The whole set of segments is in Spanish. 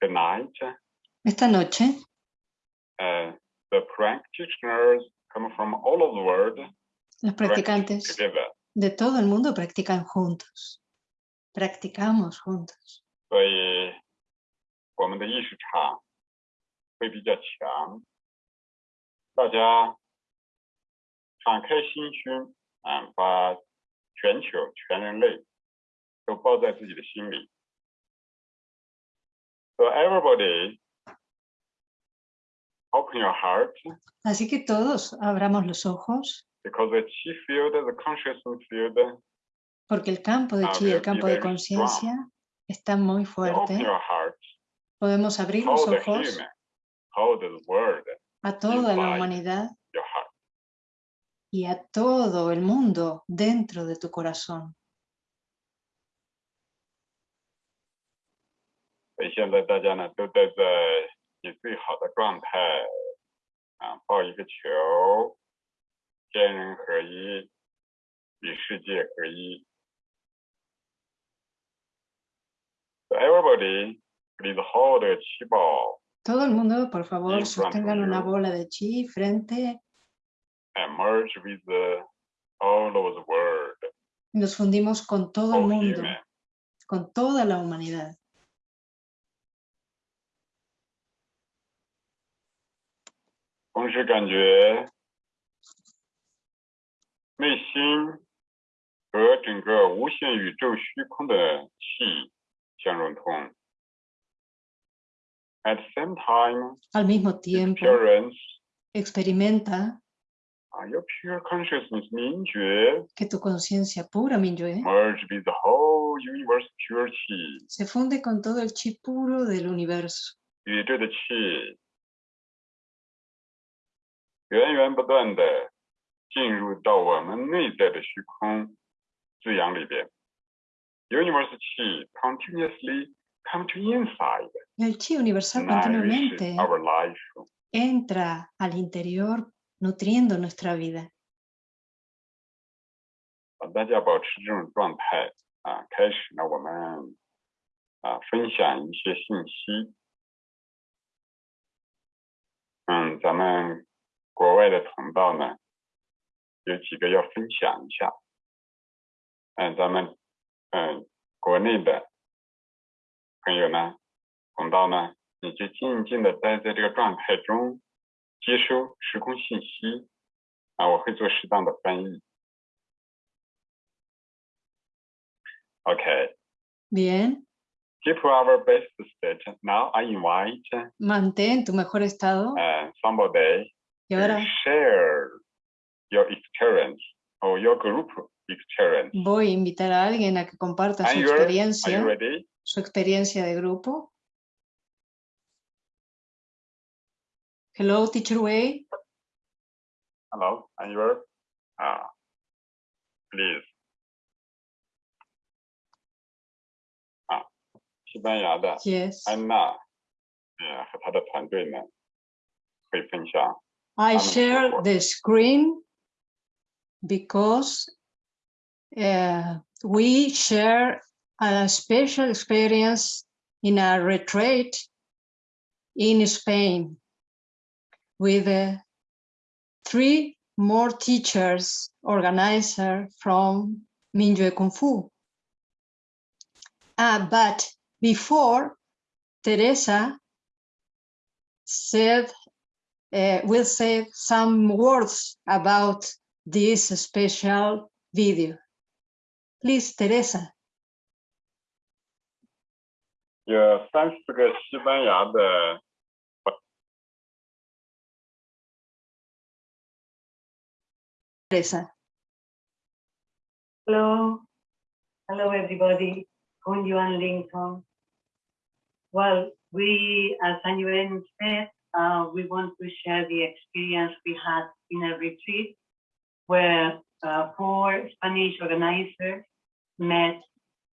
tonight, Esta noche, uh, the practitioners come from all over the world, los practice practicantes together. de todo el mundo practican juntos. Practicamos juntos. 所以我们的意识场会比较强，大家敞开心胸，啊，把全球全人类都包在自己的心里。 So everybody, open your heart Así que todos abramos los ojos, because the chi field, the consciousness field, porque el campo de chi, el campo de conciencia, está muy fuerte. open your heart, Podemos abrir los ojos human, hold the world, a toda la humanidad your heart. y a todo el mundo dentro de tu corazón. 所以现在大家呢都待在你最好的状态啊，抱一个球，天人合一，与世界合一。So everybody please hold a 气泡 Todo el mundo, por favor, In front of sostengan una you. bola de chi frente and merge with the, all over the world, y nos fundimos con todo el all mundo, human. con toda la humanidad. 同时感觉内心和整个无限宇宙虚空的气相融通。At the same time, Al mismo its tiempo, appearance, experimenta uh, your pure consciousness 明觉 que tu conciencia pura, Minyue, merge with the whole universe pure 气， se funde con todo el chi puro del universo. 宇宙的气， 源源不断的进入到我们内在的虚空滋养里边。Universe 气 continuously come to inside, Y el chi universal continuamente our life. entra al interior nutriendo nuestra vida. 啊，大家保持这种状态啊，开始呢，我们啊分享一些信息。嗯，咱们国外的同道呢，有几个要分享一下。嗯，咱们嗯国内的朋友呢，同道呢，你就静静的待在这个状态中，接收时空信息。啊，我会做适当的翻译。Okay. Bien, Keep our best state. Now I invite mantén tu mejor estado uh, somebody y to ahora share your experience or your group experience. voy a invitar a alguien a que comparta su Are you, are you experiencia, ready? su experiencia de grupo. Hello, Teacher Wei. Hello, are you? Uh, please. 啊，西班牙的 Yes. 安娜，呃，和她的团队呢，会分享 I share the screen because uh, we share a special experience in a retreat in Spain with uh, three more teachers, organizer from Minjue Kung Fu. Ah, but before Teresa said uh, will say some words about this special video. Please, Teresa. 有三四个西班牙的 Teresa. Hello. Hello, everybody. Con Yuan Lincoln. Well, we, as Yuan said, uh, we want to share the experience we had in a retreat where uh, four Spanish organizers met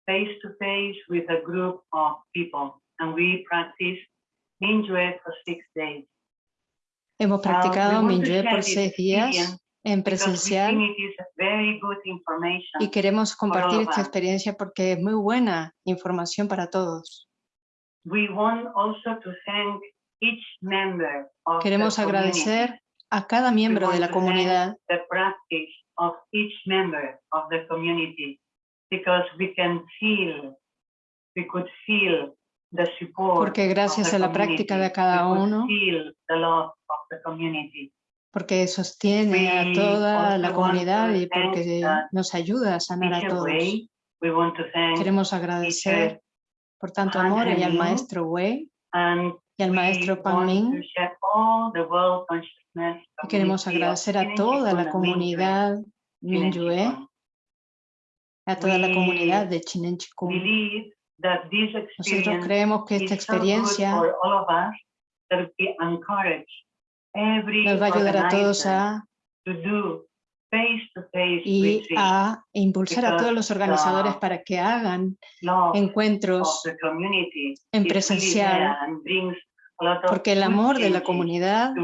face to face with a group of people and we practiced Mingyue for six days. Hemos Uh, practicado we want Mingyue por seis días en presencial think it is very good information. y queremos compartir esta experiencia porque es muy buena información para todos. we want also to thank each member of Queremos agradecer a cada miembro de la comunidad the practice of each member of the community because we can feel, we could feel the support porque gracias the a la práctica de cada uno, feel the love of the community. porque sostiene a toda la comunidad y porque nos ayuda a sanar a todos. Wei, we want to thank Queremos agradecer por tanto amor y al maestro Wei y al maestro Pan Ming y queremos agradecer a toda la comunidad Minyue, a toda la comunidad de Chinen Chikung. Nosotros creemos que esta experiencia nos va a ayudar a todos a y a impulsar a todos los organizadores para que hagan encuentros en presencial, porque el amor de la comunidad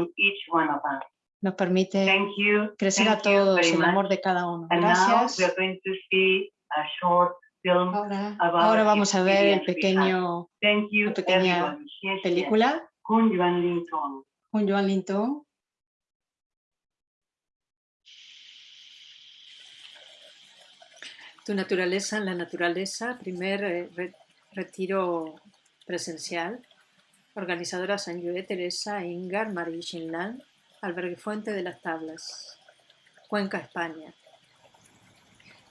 nos permite crecer a todos, el amor de cada uno. Gracias. Ahora, ahora vamos a ver el pequeño, la pequeña película. Con Joan Linton. Tu naturaleza en la naturaleza, primer eh, re- retiro presencial. Organizadora Sanyue Teresa Ingar Marie Shinlan, Albergue Fuente de las Tablas, Cuenca, España.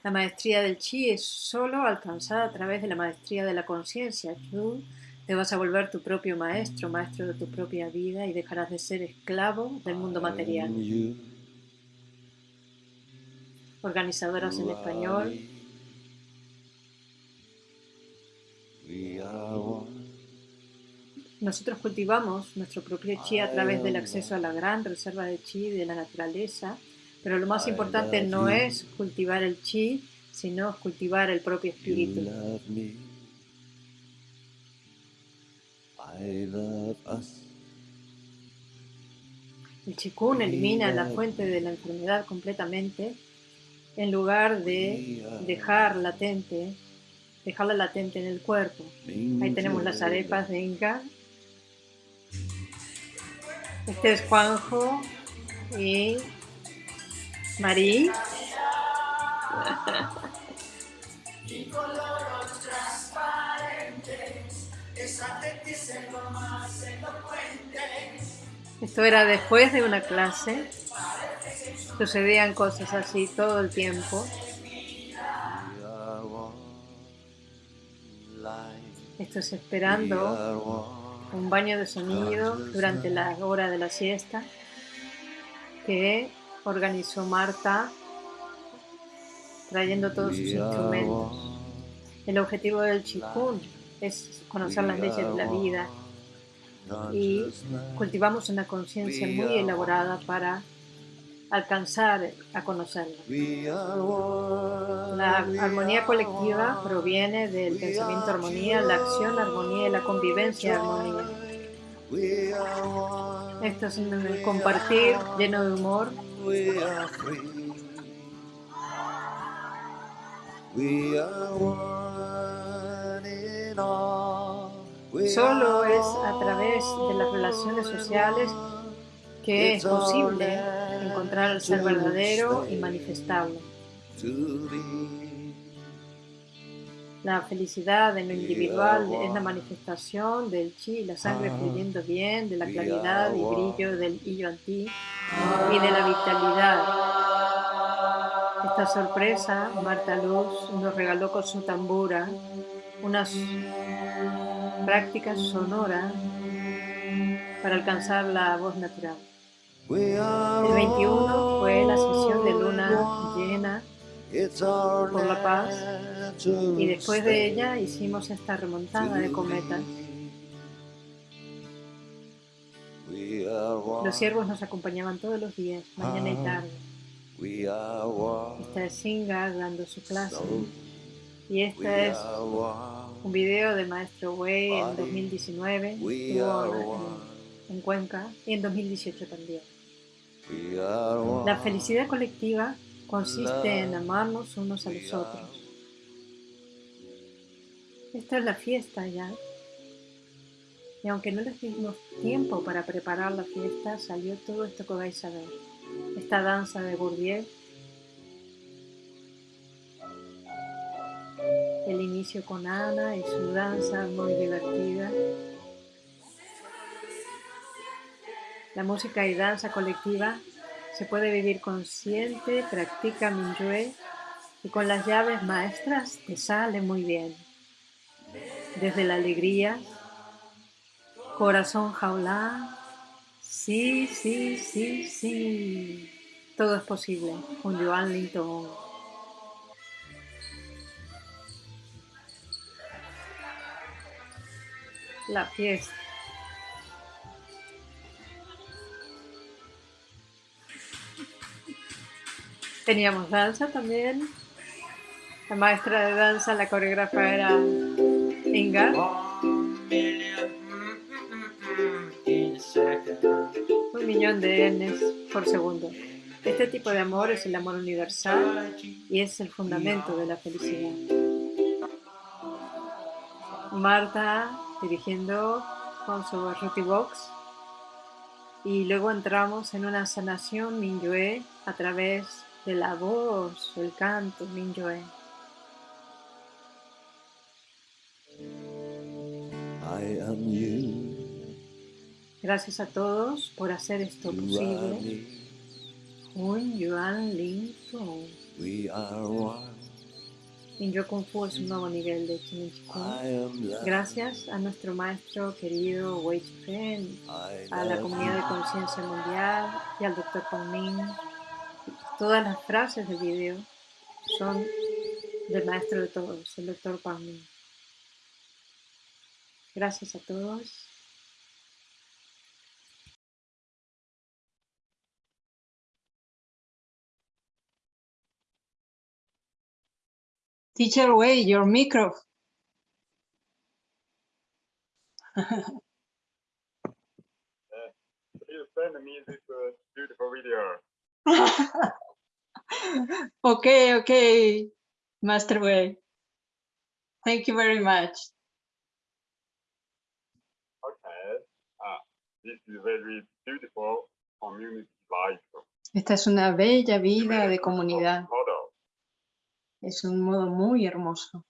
La maestría del chi es solo alcanzada a través de la maestría de la conciencia. Tú te vas a volver tu propio maestro, maestro de tu propia vida y dejarás de ser esclavo del mundo material. Organizadoras en español, Nosotros cultivamos nuestro propio chi a través del acceso a la gran reserva de chi de la naturaleza, pero lo más importante no es cultivar el chi, sino cultivar el propio espíritu. El chikun elimina la fuente de la enfermedad completamente en lugar de dejar latente, dejarla latente en el cuerpo. Ahí tenemos las arepas de Inca. Este es Juanjo y Marí. Esto era después de una clase. Sucedían cosas así todo el tiempo. Esto es esperando un baño de sonido durante la hora de la siesta que organizó Marta trayendo todos sus instrumentos. El objetivo del Chikun es conocer las leyes de la vida. Y cultivamos una conciencia muy elaborada para alcanzar a conocerla. La armonía colectiva proviene del pensamiento armonía, la acción armonía y la convivencia armonía. Esto es un compartir lleno de humor. Solo es a través de las relaciones sociales que es posible encontrar el ser verdadero y be. La felicidad en lo individual es la manifestación del chi y la sangre fluyendo bien, de la claridad y brillo del Yuan Ti y de la vitalidad. Esta sorpresa, Marta Luz nos regaló con su tambura unas prácticas sonoras para alcanzar la voz natural. El 21 fue la sesión de luna llena por la paz, y después de ella hicimos esta remontada de cometas. Los siervos nos acompañaban todos los días, mañana y tarde. Are one. Esta es Singa dando su clase. Y este es un video de Maestro Wei en 2019. En- Cuenca y en 2018 también. La felicidad colectiva consiste en amarnos unos a los otros. Esta es la fiesta ya. Y aunque no les dimos tiempo para preparar la fiesta, salió todo esto que vais a ver. Esta danza de Bourdieu, el inicio con Ana y su danza muy divertida. La música y danza colectiva se puede vivir consciente, practica Mingyue y con las llaves maestras te sale muy bien. Desde la alegría, corazón jaulá, sí, sí, sí, sí, todo es posible con Joan Linton. La fiesta. Teníamos danza también. La maestra de danza, la coreógrafa era Inga. Un millón de Ns por segundo. Este tipo de amor es el amor universal y es el fundamento de la felicidad. Marta dirigiendo con su Ruti Box y luego entramos en una sanación Minyue a través de la voz, el canto Minyue. I am you. Gracias a todos por hacer esto posible. me. Un Yuan one. Minyo Kung Fu es un nuevo nivel de Kung. Gracias a nuestro maestro querido Wei I a la comunidad de conciencia mundial y al Dr. Pong Ming. Todas las frases del video son del maestro de todos, el. Pong Ming. Gracias a todos. Teacher Wei, your micro. Please send me this uh, beautiful video. okay, okay, Master Wei. Thank you very much. Okay. Uh, this is very beautiful community life. Esta es una bella vida de comunidad. Es un modo muy hermoso.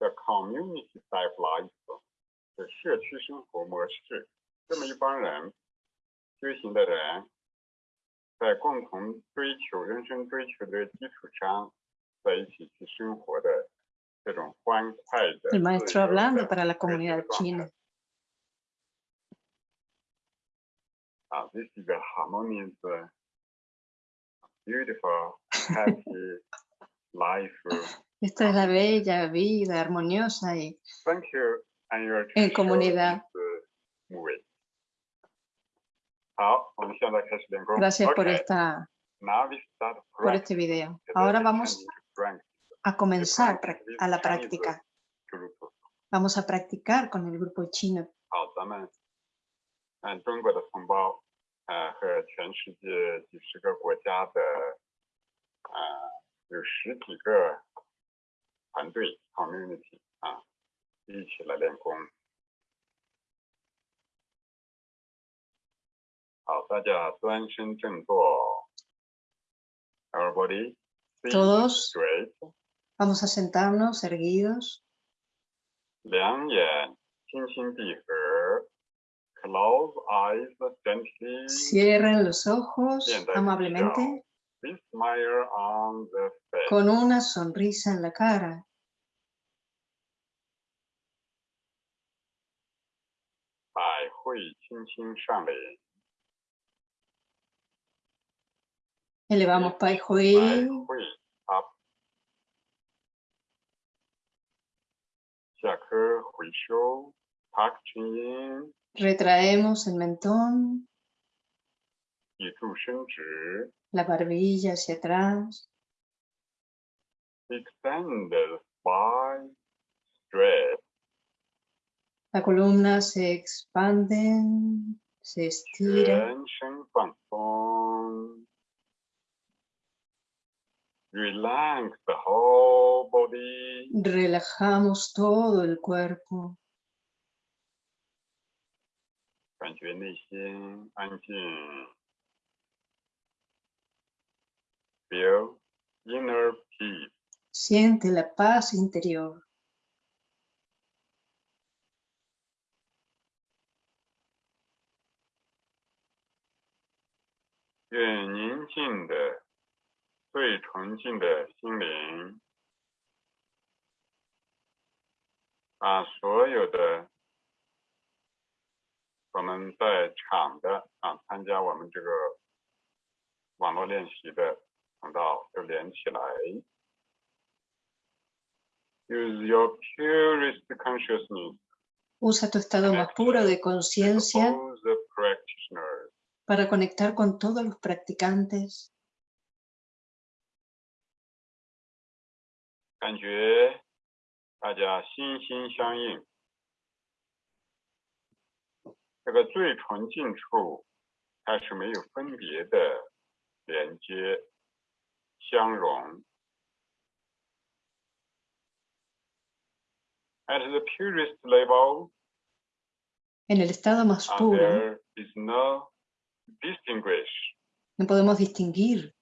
他们的分享非常好。嗯，他们分享的呢是一个就是世界意识共同体的一个叫 community type life，就社区生活模式。这么一帮人，修行的人，在共同追求人生追求的基础上，在一起去生活的这种欢快的。 El maestro 自由的 hablando para la 和谐的 comunidad 状态 china. Uh, this is a harmonious, uh, beautiful, happy life. Esta es la bella vida armoniosa y en comunidad. Gracias por esta por este video. Ahora vamos a comenzar a la práctica. Vamos a practicar con el grupo chino. 团队 community 啊，一起来练功。好，大家端身正坐，everybody sit Todos. straight， Vamos a sentarnos erguidos, 两眼轻轻闭合，close eyes gently。 cierren los ojos Bien, David, amablemente con una sonrisa en la cara. Elevamos Pai Hui. Retraemos el mentón la barbilla hacia atrás. Extended spine, stretch. La columna se expande, se estira. Relax the whole body. Relajamos todo el cuerpo. 比如 inner peace. 感觉内心的平静。愿宁静的、最纯净的心灵，把所有的我们在场的啊，参加我们这个网络练习的。通道都连起来。Use your purest consciousness Usa tu estado más puro de conciencia para conectar con todos los practicantes. 感觉大家心心相印，这个最纯净处，它是没有分别的连接、相融。At the purest level, En el estado más uh, puro there is no distinguish. no podemos distinguir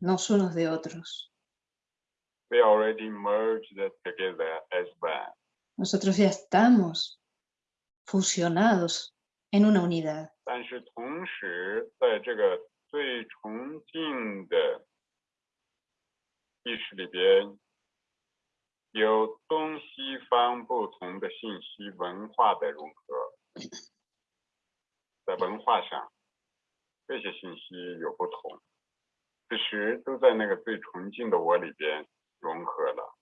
los unos de otros. We already merged together as one. Nosotros ya estamos fusionados en una unidad. 但是同时，在这个最纯净的 意识里边，有东西方不同的信息文化的融合，在文化上，这些信息有不同，其实都在那个最纯净的我里边融合了。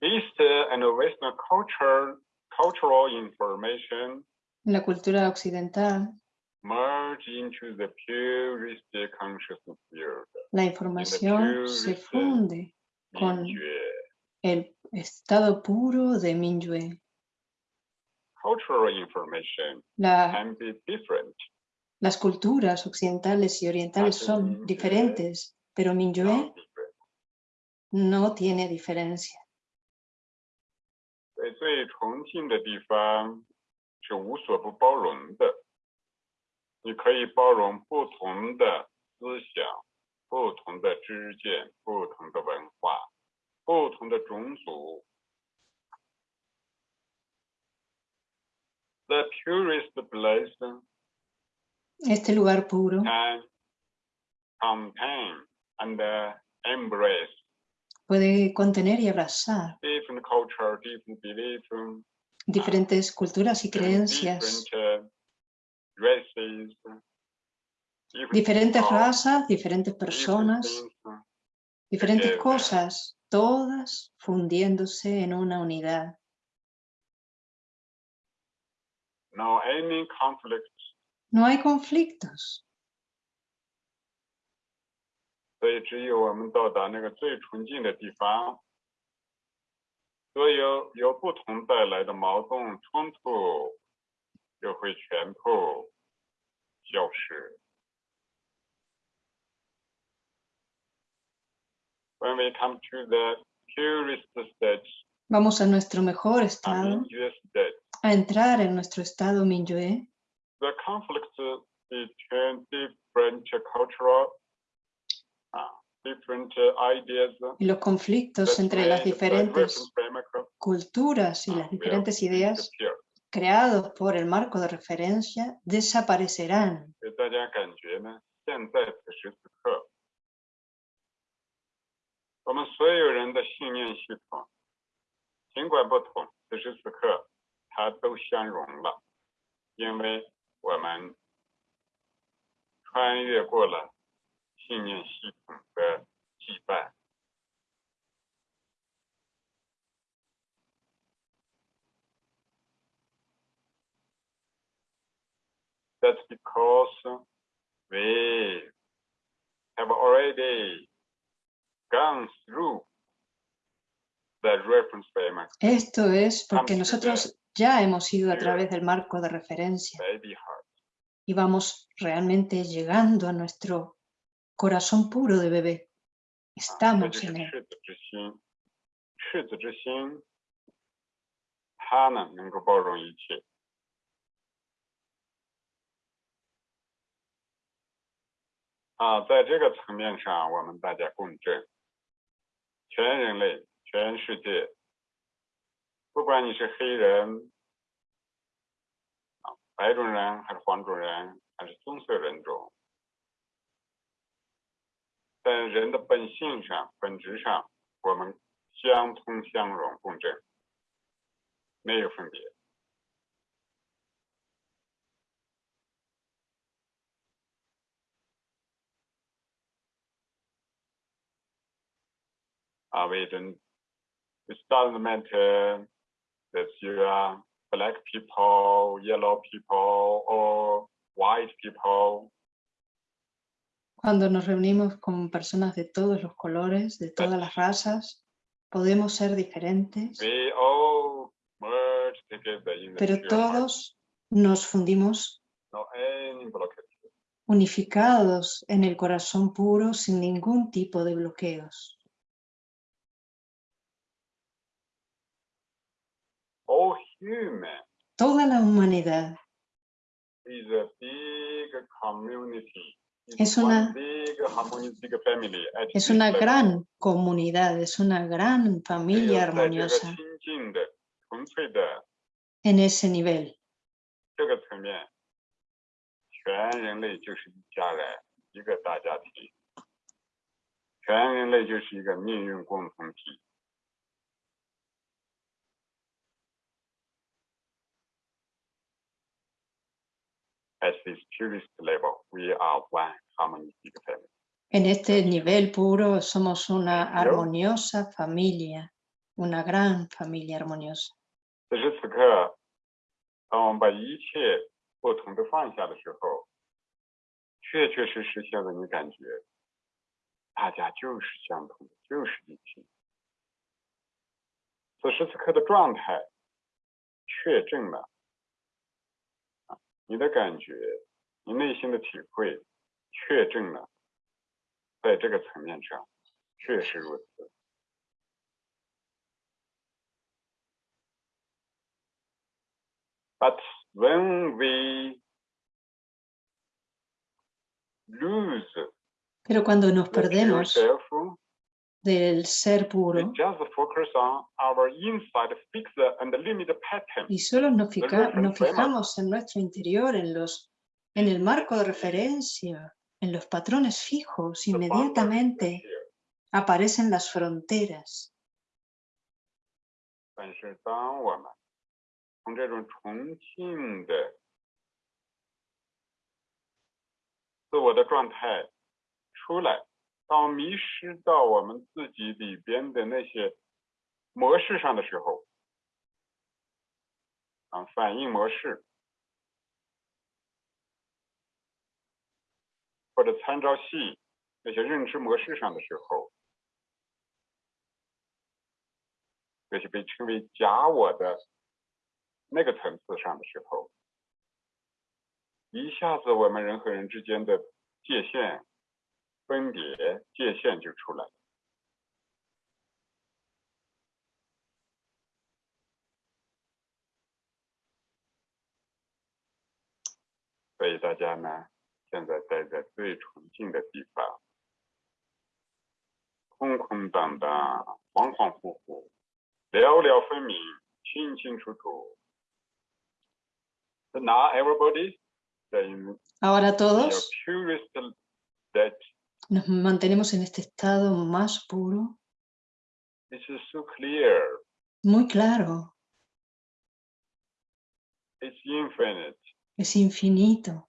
East and Western culture, cultural information la cultura occidental, merge into the consciousness field. la información se funde con el estado puro de Minyue. cultural information La- can be different. las culturas occidentales y orientales son diferentes, pero Minyue no tiene diferencia. 你可以包容不同的思想、不同的知见、不同的文化、不同的种族。The purest place Este lugar puro can contain and uh, embrace puede contener y abrazar different culture, different beliefs, diferentes culturas y creencias, different uh, races, different diferentes razas, diferentes different personas, diferentes together. cosas, todas fundiéndose en una unidad. No hay conflictos, 钥匙。When we come to the purest state, Vamos a nuestro mejor estado, state, a entrar en nuestro estado Minyue. The conflict between different cultural uh, different uh, ideas y los conflictos entre las diferentes culturas y las diferentes ideas creados por el marco de referencia desaparecerán. That's because we have already gone through the reference framework. Esto es porque nosotros ya hemos ido a través del marco de referencia y vamos realmente llegando a nuestro corazón puro de bebé. Estamos en él. 啊，在这个层面上，我们大家共振，全人类、全世界，不管你是黑人、啊白种人，还是黄种人，还是棕色人种，在人的本性上、本质上，我们相通相融共振，没有分别。啊，we don't, it doesn't matter that you are black people, yellow people, or white people. Cuando nos reunimos con personas de todos los colores, de todas las razas, podemos ser diferentes, We all merge together in the pero todos nos fundimos unificados en el corazón puro sin ningún tipo de bloqueos. All human toda la humanidad. Es una, es una gran comunidad, es una gran familia armoniosa. en ese nivel. At this purest level, we are one harmonious big family. En este nivel puro somos una armoniosa familia, una gran familia armoniosa. 此时此刻，当我们把一切不同的放下的时候，确确实实现在你感觉，大家就是相同的，就是一体。此时此刻的状态确证了，啊，你的感觉，你内心的体会，确证了，在这个层面上确实如此。But when we lose Pero cuando nos perdemos del ser puro. Y solo nos, reference nos fijamos en nuestro interior, en, los, en el marco de referencia, en los patrones fijos, inmediatamente aparecen las fronteras. 当，迷失到我们自己里边的那些模式上的时候，啊，反应模式或者参照系那些认知模式上的时候，那些被称为假我的那个层次上的时候，一下子我们人和人之间的界限、分别界限就出来了。所以大家呢，现在待在最纯净的地方，空空荡荡，恍恍惚惚，寥寥分明，清清楚楚。Now everybody, then Ahora todos. purest that nos mantenemos en este estado más puro, this is so clear, muy claro, it's infinite. es infinito.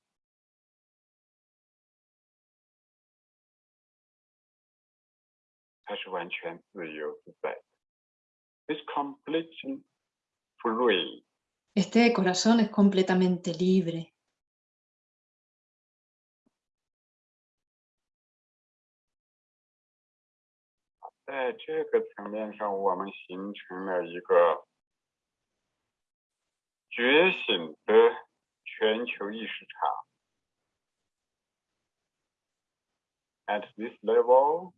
它是完全自由自在的，It's completely free. Este corazón es completamente libre. 在这个层面上，我们形成了一个觉醒的全球意识场。At this level,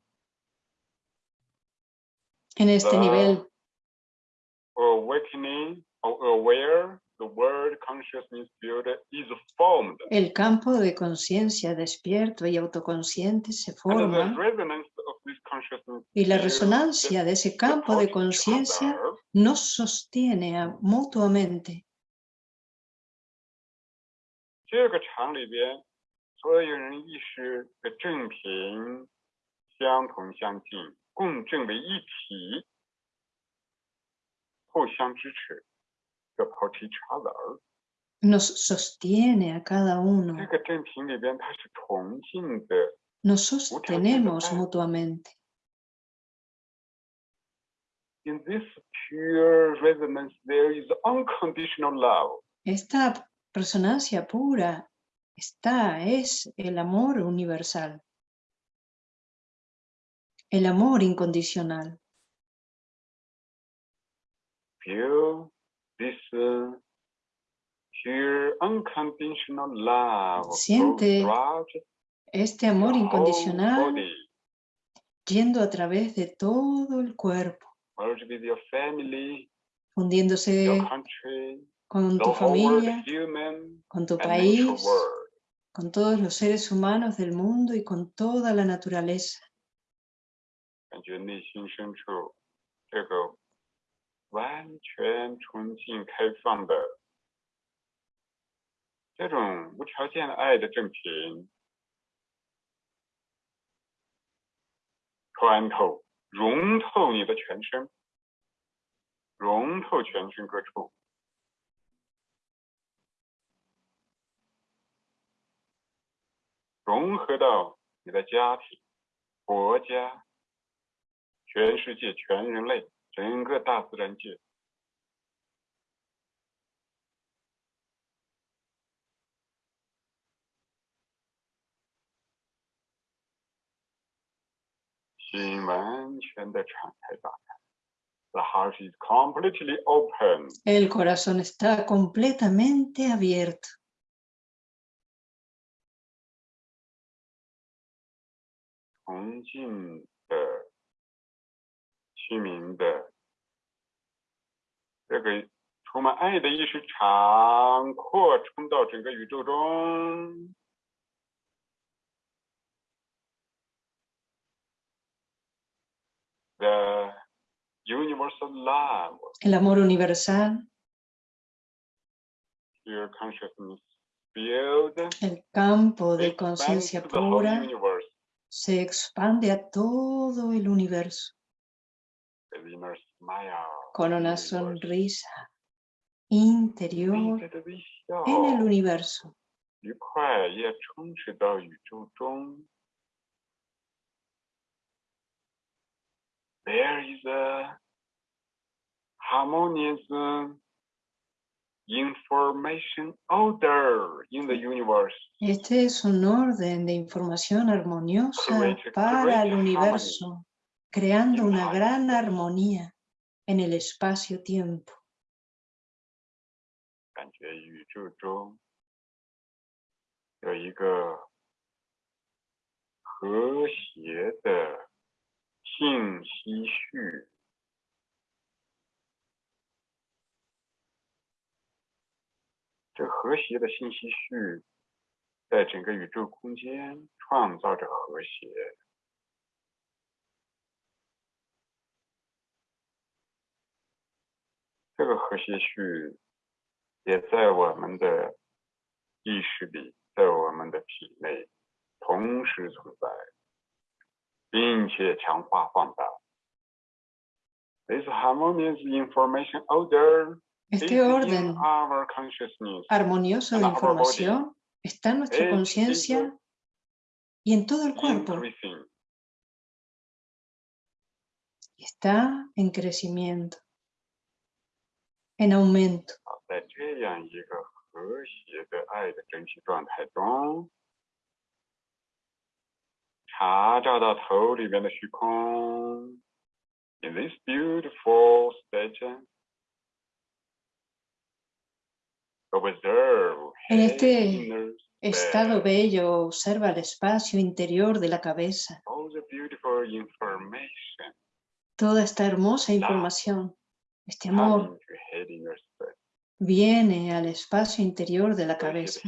En este nivel awakening or aware, the word consciousness field is formed. El campo de conciencia despierto y autoconsciente se forma resonance of this consciousness y la resonancia de ese campo de conciencia nos sostiene mutuamente. 这个场里边，所有人意识的正频相同相近，共振为一体，互相支持，support each other。 Nos sostiene a cada 这 uno, 个正频里边，它是同性的， nos sostenemos mutuamente. In this pure resonance, there is unconditional love. Esta resonancia pura está, es el amor universal, el amor incondicional. Feel this uh, pure unconditional love. Siente Este amor incondicional yendo a través de todo el cuerpo, merge with your family, fundiéndose your country, con tu familia, human, con tu país, con todos los seres humanos del mundo y con toda la naturaleza. 感觉内心深处这个完全纯净开放的这种无条件的爱的正频，穿透、融透你的全身，融透全身各处。融合到你的家庭、国家、全世界、全人类、整个大自然界。心完全的敞开打开，The heart is completely open。El corazón está completamente abierto. 崇敬的、清明的，这个充满爱的意识场扩充到整个宇宙中。The universal love, El amor universal, pure consciousness field, el campo de expands conciencia to the whole pura, universe. se expande a todo el universo The inner smile, con una sonrisa interior en el universo. There is a harmonious uh, information order in the universe. Este es un orden de información armoniosa para el universo. Creando una gran armonía en el espacio-tiempo. 感觉宇宙中有一个和谐的信息序。这和谐的信息序在整个宇宙空间创造着和谐。这个和谐序也在我们的意识里，在我们的体内同时存在，并且强化放大。This harmonious information order is Este in orden our consciousness armonioso de and our body. información está en nuestra Es conciencia y en todo el cuerpo. increasing. Está en crecimiento, en aumento. In this beautiful en este estado bello, observa el espacio interior de la cabeza. Toda esta hermosa información. Este amor viene al espacio interior de la cabeza.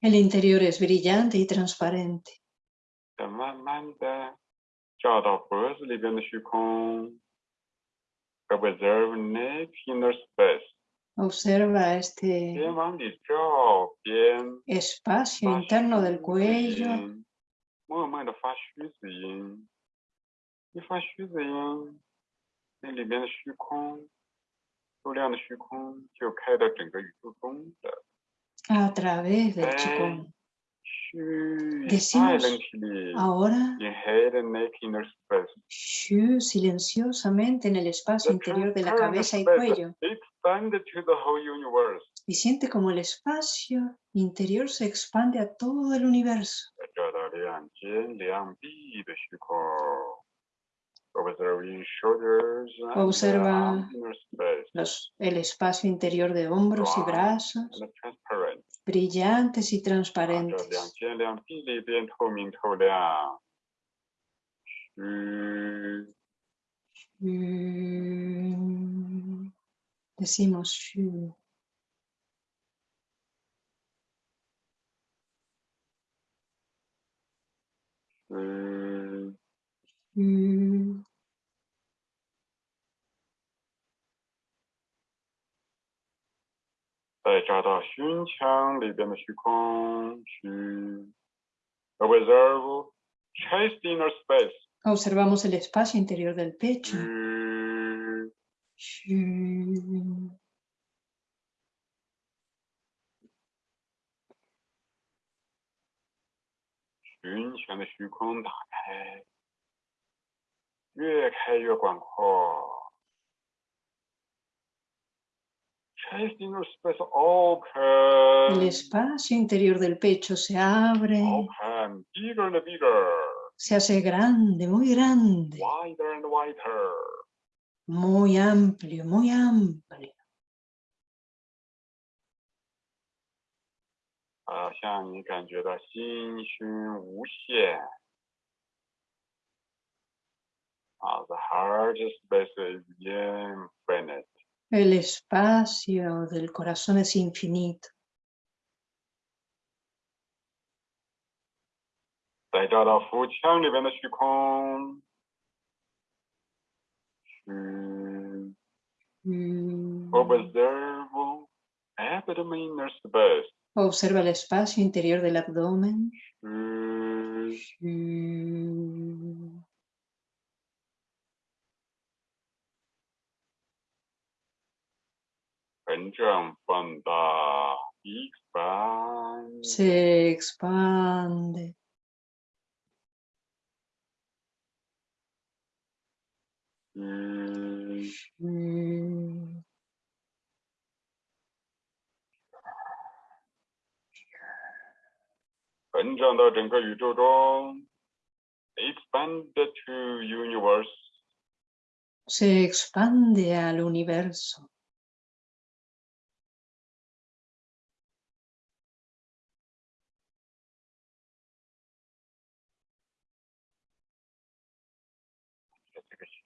El interior es brillante y transparente inner space. Observa este espacio interno del cuello. A través del Qigong. Decimos ahora silenciosamente en el espacio interior de la cabeza y cuello. Y siente como el espacio interior se expande a todo el universo. Observa los, el espacio interior de hombros y brazos brillantes y transparentes. 再找到胸腔里边的虚空，虚 observe chest inner space， Observamos el espacio interior del pecho. 虚 Shu. 胸 El espacio interior del pecho se abre, se hace grande, muy grande, muy amplio, muy amplio. El espacio del corazón es infinito. Mm. Observo abdomen. Observa el espacio interior del abdomen. Mm. 膨胀放大，expand， Se expande. 虚 Shu. 膨胀到整个宇宙中，expand to universe。 Se expande al universo.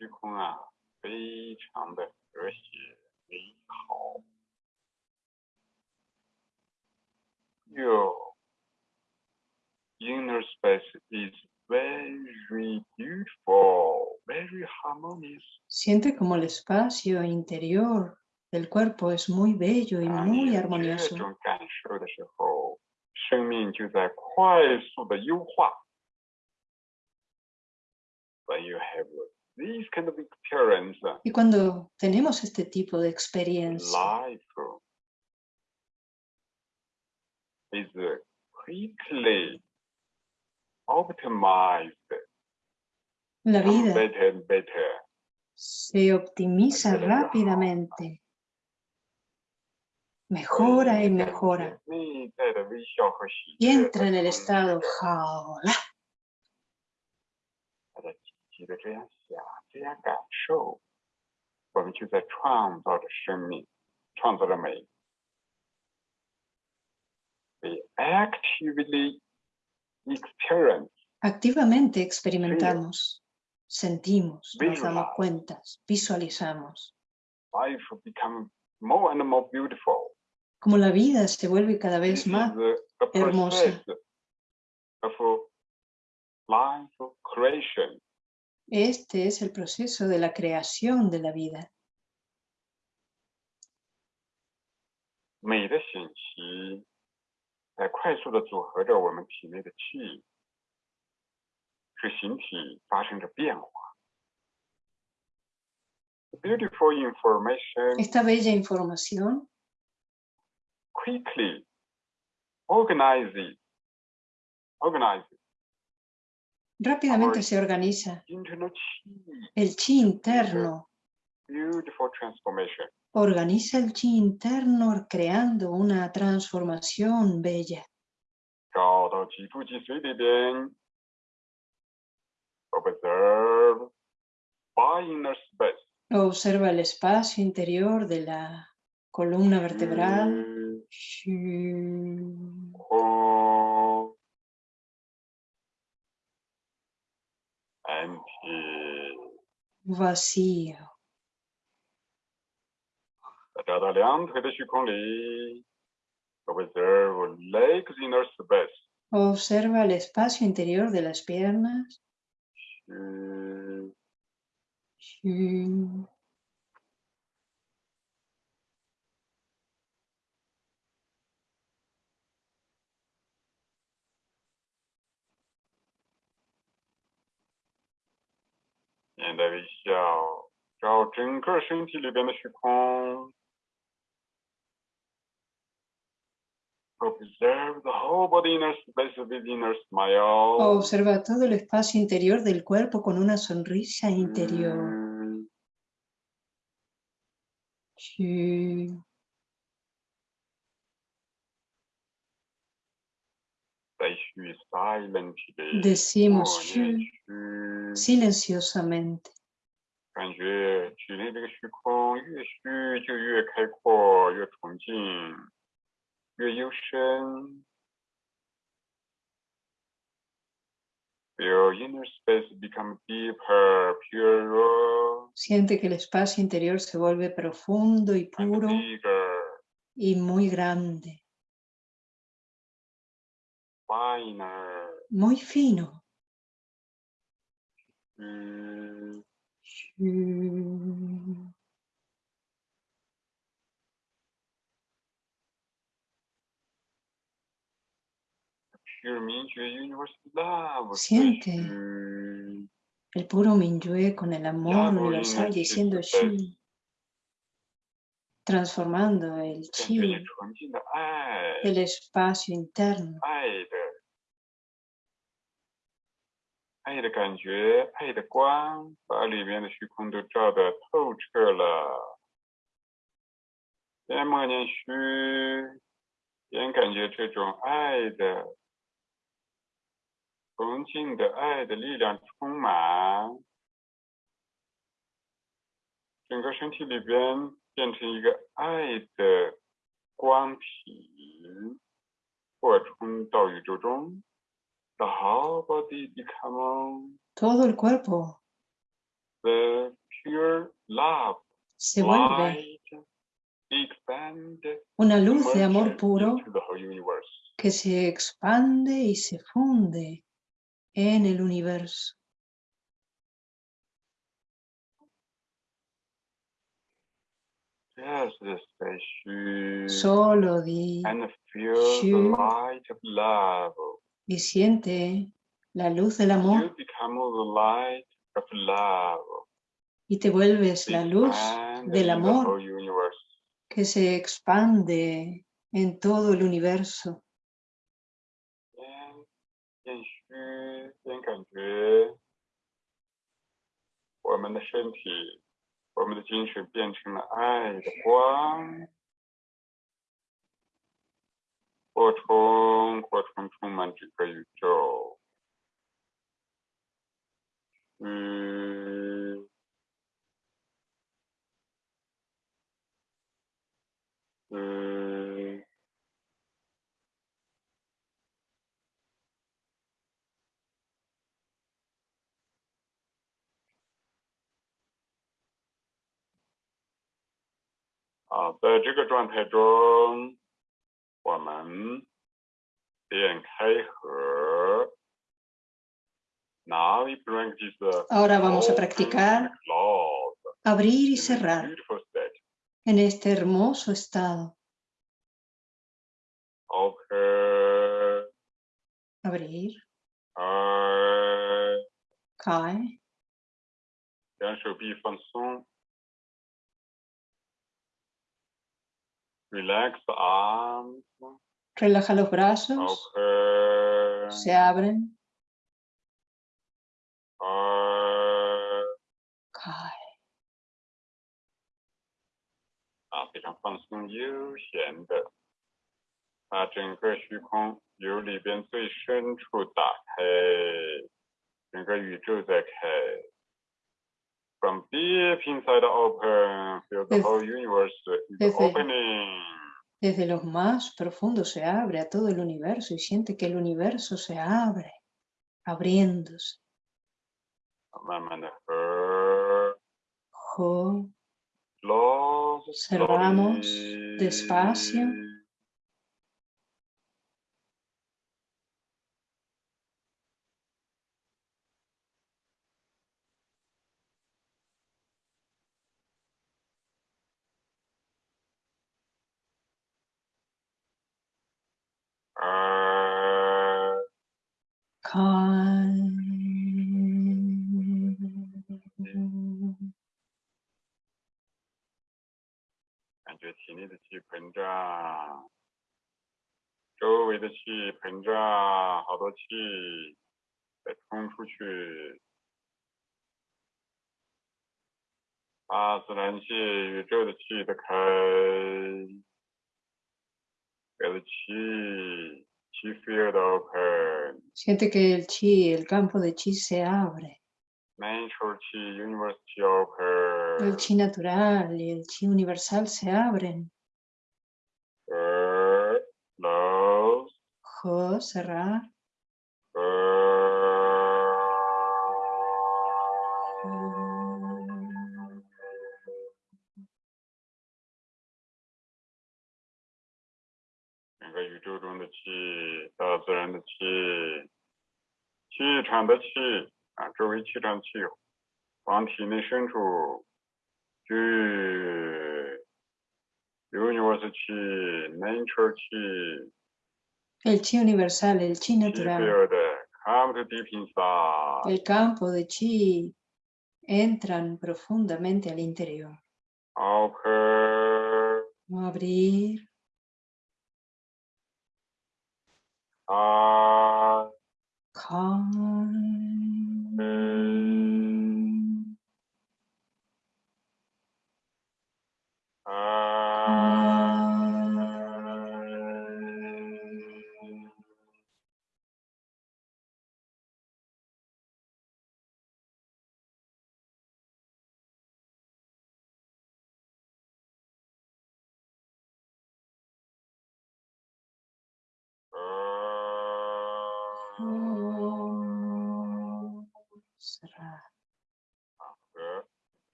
虚空啊， 非常的和谐美好。Your inner space is very beautiful, very harmonious. Siente como el espacio interior del cuerpo es muy bello y 当你 muy 有 armonioso. 这种感受的时候，生命就在快速的优化。When you have y cuando tenemos este tipo de experiencia, la vida se optimiza rápidamente, mejora y mejora, y entra en el estado jaola. 大家积极的这样想，这样感受，我们就在创造着生命，创造着美。We actively experience Activamente experimentamos, sentimos, nos damos Visualize. cuentas, visualizamos life become more and more beautiful. como la vida se vuelve cada vez This is más a hermosa. process of life creation. Este es el proceso de la creación de la vida. Esta bella información quickly organize it, organize it rápidamente se organiza el chi interno. Organiza el chi interno creando una transformación bella. Observa el espacio interior de la columna vertebral. space。Observa el espacio interior de las piernas. 嗯 Shu. 面带微笑，找整个身体里边的虚空。Observe the whole body inner space with inner smile. Observa todo el espacio interior del cuerpo con una sonrisa interior. 嗯 Shu. Deeper, purer, Siente que el espacio interior se vuelve profundo y puro y muy grande, muy fino. Siente. El puro Minyue con el amor universal diciendo Shi, transformando el Chi, el espacio interno. 爱的，感觉，爱的光，把里面的虚空都照得透彻了。边默念虚，边感觉这种爱的、纯净的爱的力量充满，整个身体里边变成一个爱的光体。扩充到宇宙中。The whole body become todo el cuerpo. The pure love, se vuelve una luz de amor puro que se expande y se funde en el universo. Solo di y siente la luz del amor. Y te vuelves la luz del amor que se expande en todo el universo. 扩充扩充充满整个宇宙。嗯。嗯。啊，在这个状态中，我们点开合。Now we practice the Ahora vamos a open practicar and close abrir y in this cerrar beautiful state. en este hermoso estado. Open, Abrir, 开， cae, Relax the arms. relaja los brazos, Open. se abren, 开。cae. 啊，非常放松悠闲的，把整个虚空由里边最深处打开，整个宇宙在开。from deep inside open, feel the desde, whole universe is desde, opening. Desde los más profundos se abre a todo el universo y siente que el universo se abre, abriéndose. Jo. Observamos despacio 气膨胀，周围的气膨胀，好多气在冲出去。大自然气、宇宙的气的开，给的气气 field open， Siente que el chi, el campo de chi se abre. natural 气、universe 气 El open， chi natural y el chi universal se abren. ，close，Jo, cerrar. 呃。整个宇宙中的气，大自然的气，气场的气啊，周围气场的气往体内深处去，universe 气，nature 气 El chi universal, el chi 气 natural. El campo de chi entran profundamente al interior. Abrir, 啊，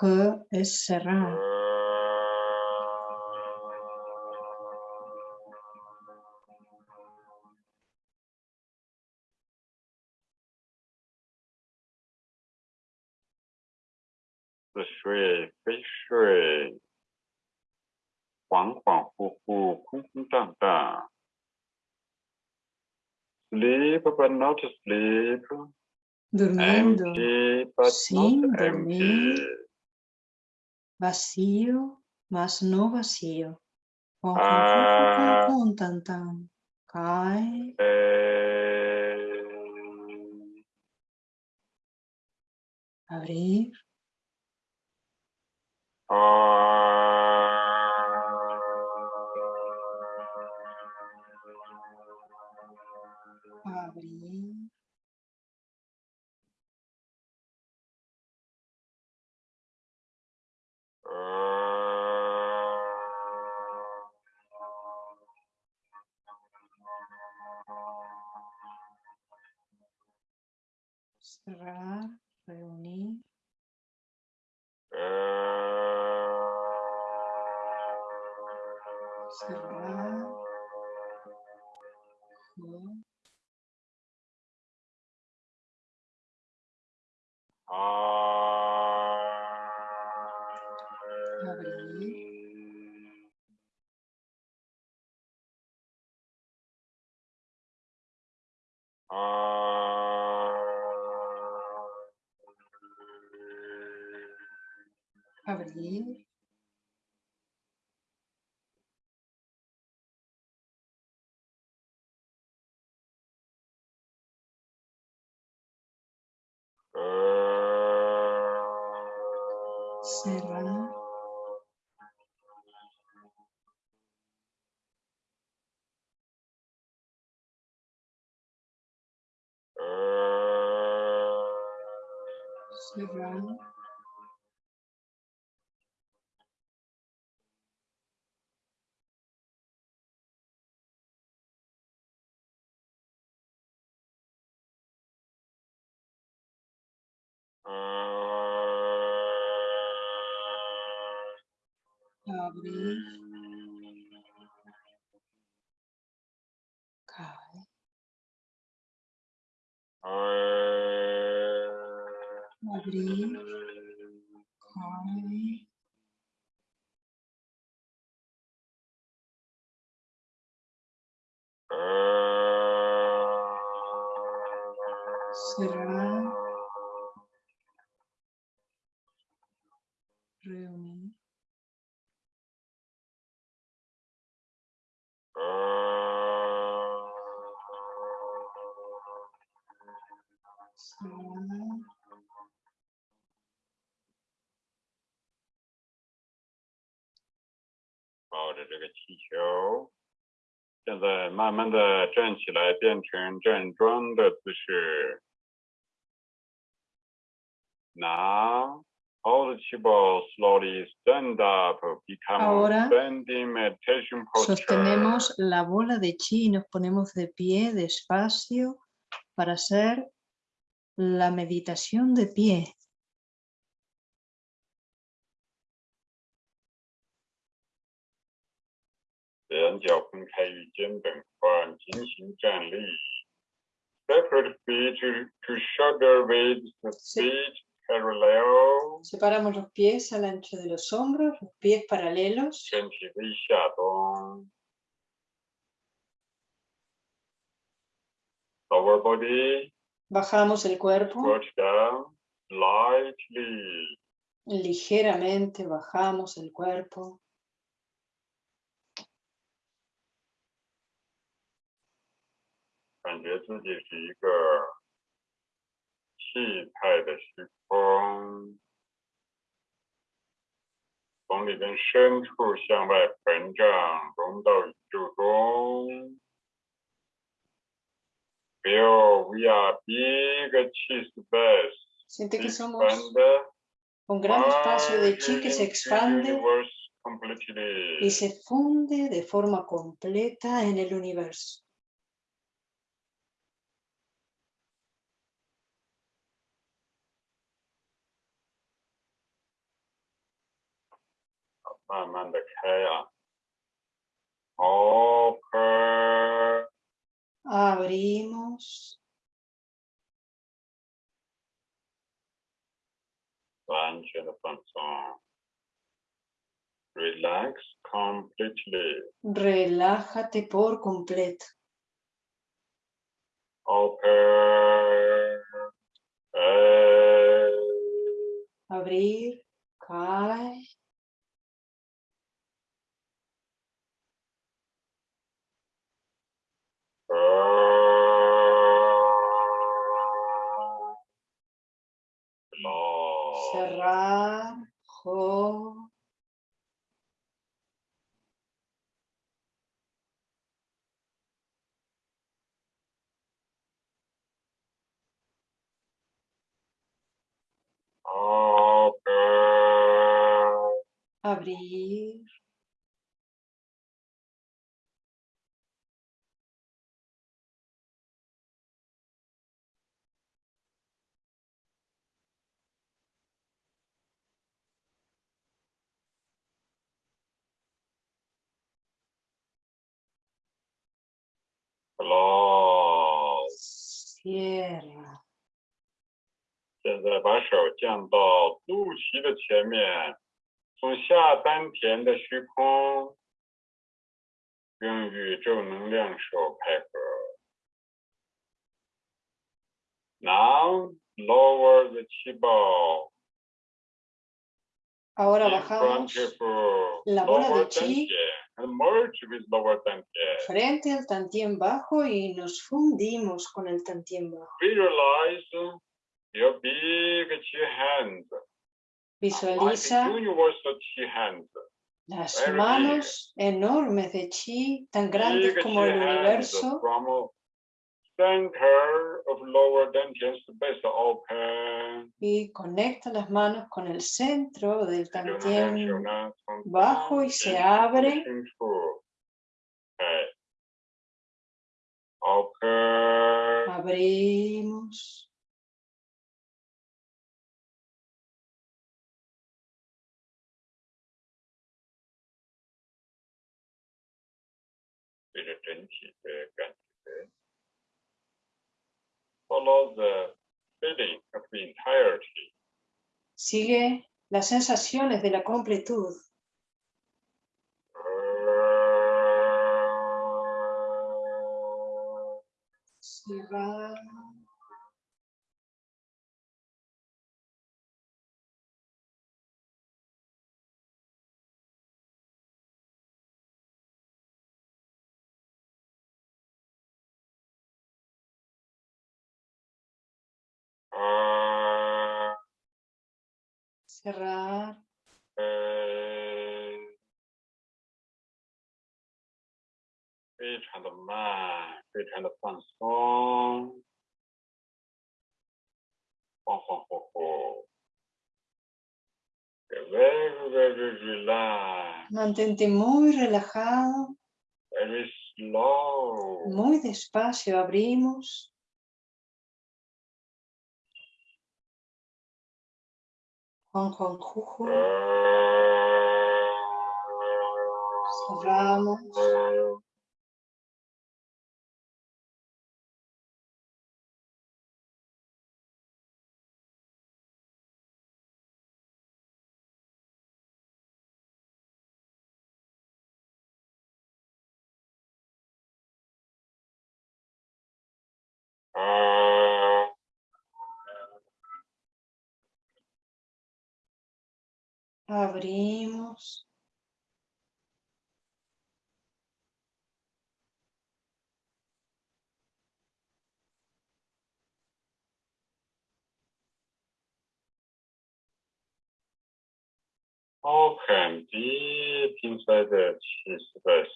和 será. Sleep, but not sleep. Dormindo. Empty, but Sim, not dormir. empty. Vacío, más no vacío. Con, Ah. tan, tan. Cae, Eh, abrir, abrir, G, abrir, cerrar, cerrar, abrir, 现在慢慢的站起来，变成站桩的姿势。Now, hold the ball slowly stand up, become Ahora, standing meditation posture. Sostenemos la bola de chi y nos ponemos de pie despacio para hacer la meditación de pie. 两脚分开与肩膀宽，进行站立。Separate feet to, to shoulder width, Sí. feet parallel. Separamos los pies al ancho de los hombros, los pies paralelos. 身体微下动。Lower body, Bajamos el cuerpo, squat down, lightly. ligeramente bajamos el cuerpo. 感觉自己是一个气态的虚空，从里边深处向外膨胀，融到宇宙中。Feel we are big chi space. Siente que somos expand un gran espacio de chi merging que se into expande universe completely. y se funde de forma completa en el universo. 慢慢的开啊。Open， Abrimos. 完全的放松。Relax completely. Relájate por completo. Open. Eh, Abrir. Cae. Cerrar. Jo. Abrir. Close. Cierra. 现在把手降到肚脐的前面，从下丹田的虚空，用宇宙能量手配合。Now lower the 气泡 Ahora bajamos la bola de chi. And merge with lower dantian. frente al tantien bajo y nos fundimos con el tantien bajo. Visualiza las manos enormes de chi, tan grandes como el universo, Lower open. Y conecta las manos con el centro del tantien bajo y se abre.，follow the feeling of the entirety。sigue las sensaciones de la completud. Mantente muy relajado, muy despacio abrimos, Ankankuku, Savramas, Abrimos. Open deep inside the space.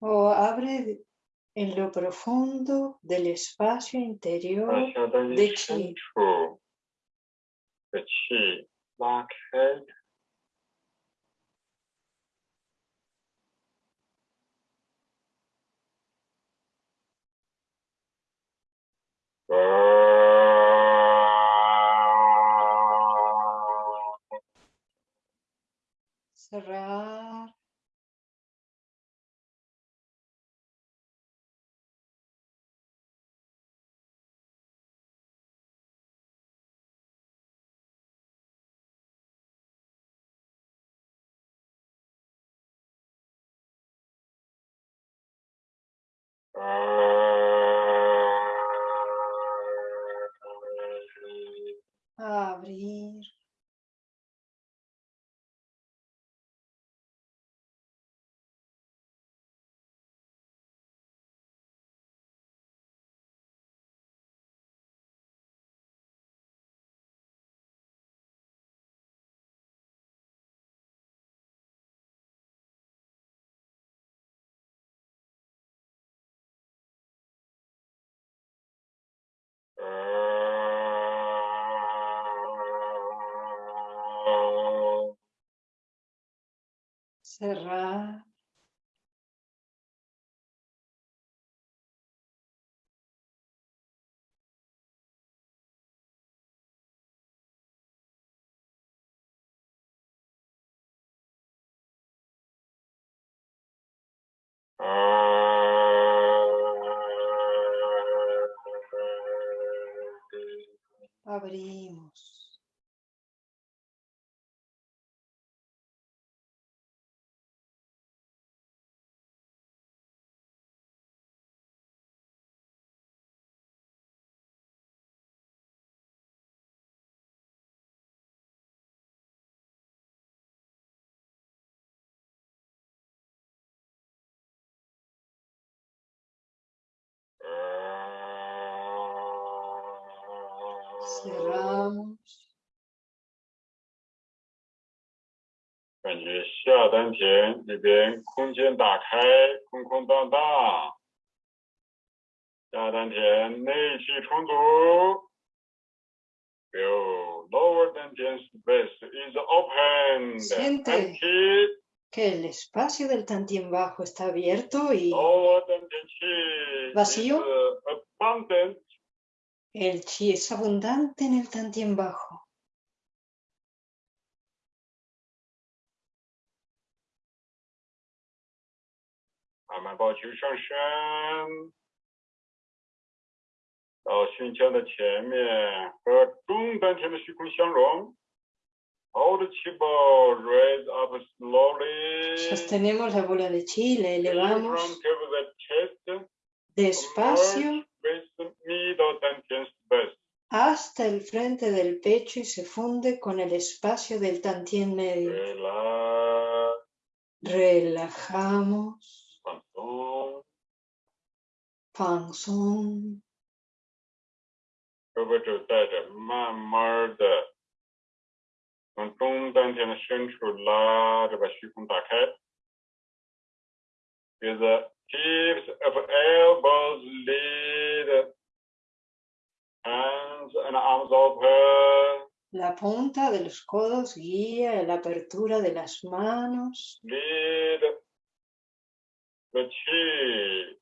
O abre en lo profundo del espacio interior de chi. De chi. Cerrar. Uh... Abrimos. Feel lower dantian space is open. Siente. Empty. Que el espacio del tantien bajo está abierto y Lower dantian chi Vacío. is abundant. El chi es abundante en el tantien bajo. Sostenemos la bola de chi, la elevamos. Despacio hasta el frente del pecho y se funde con el espacio del tantien medio. Relajamos. Panzón. Is a Of elbows lead. Hands and arms open. La punta de los codos guía la apertura de las manos. Lead the chi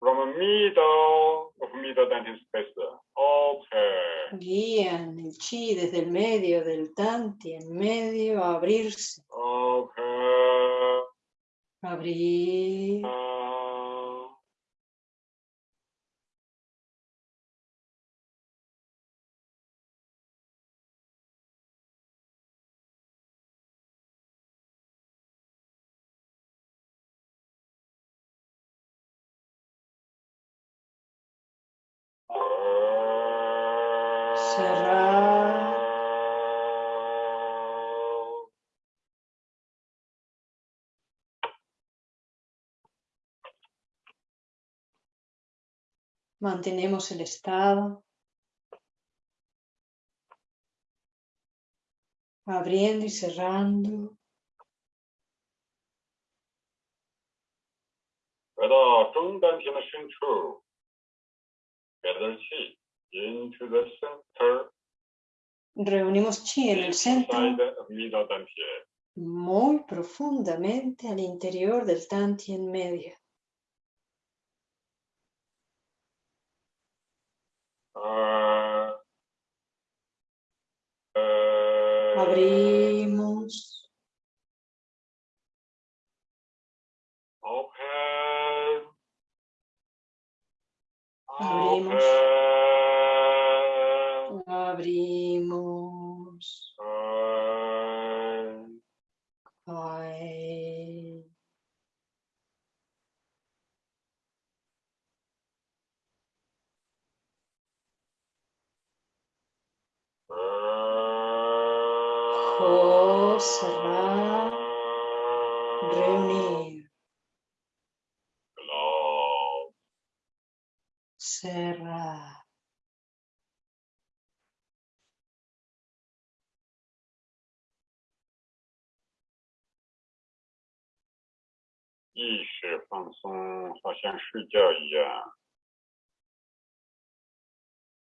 from the middle of middle dantian space. Open. Guían el chi desde el medio del tanti, en medio a abrirse. Open. Abrir. Mantenemos el estado. Abriendo y cerrando. Reunimos chi en el centro muy profundamente al interior del Tantien media. Abrimos. Open. Abrimos. cerrar, reunir. Cerrar.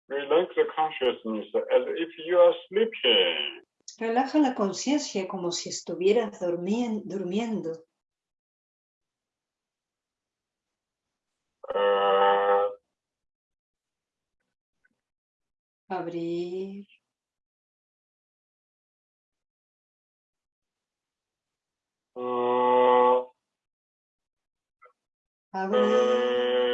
Relax the consciousness as if you are sleeping. Relaja la conciencia como si estuvieras durmien- durmiendo. Abrir, abrir,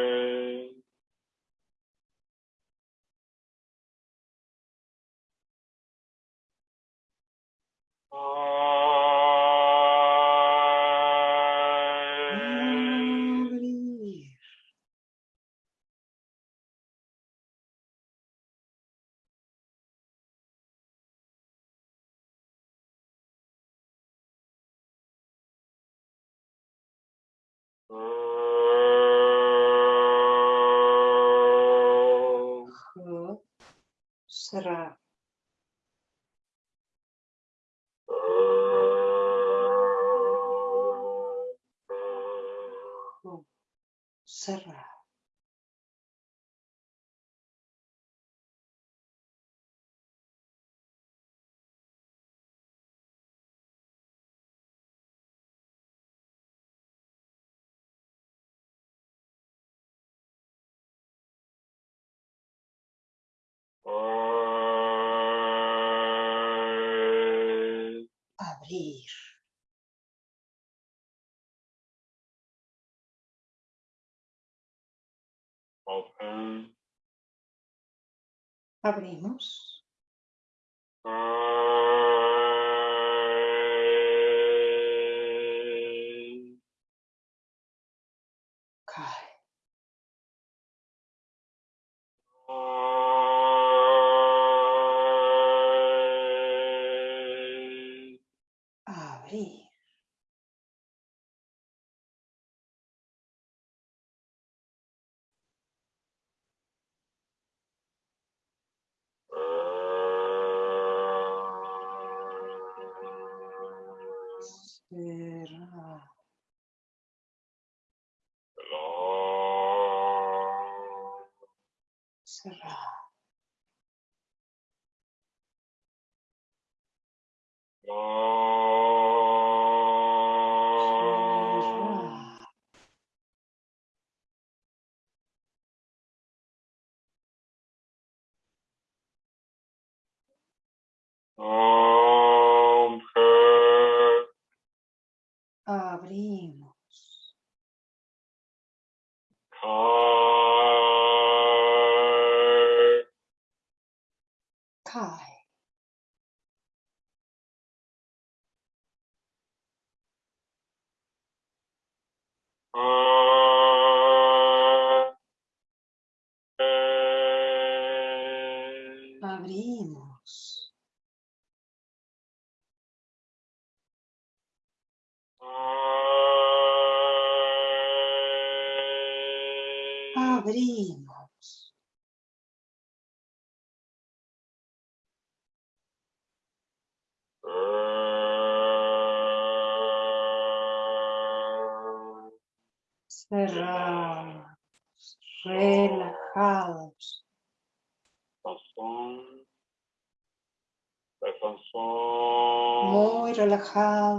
uh, cerrar. Abrir. Abrimos.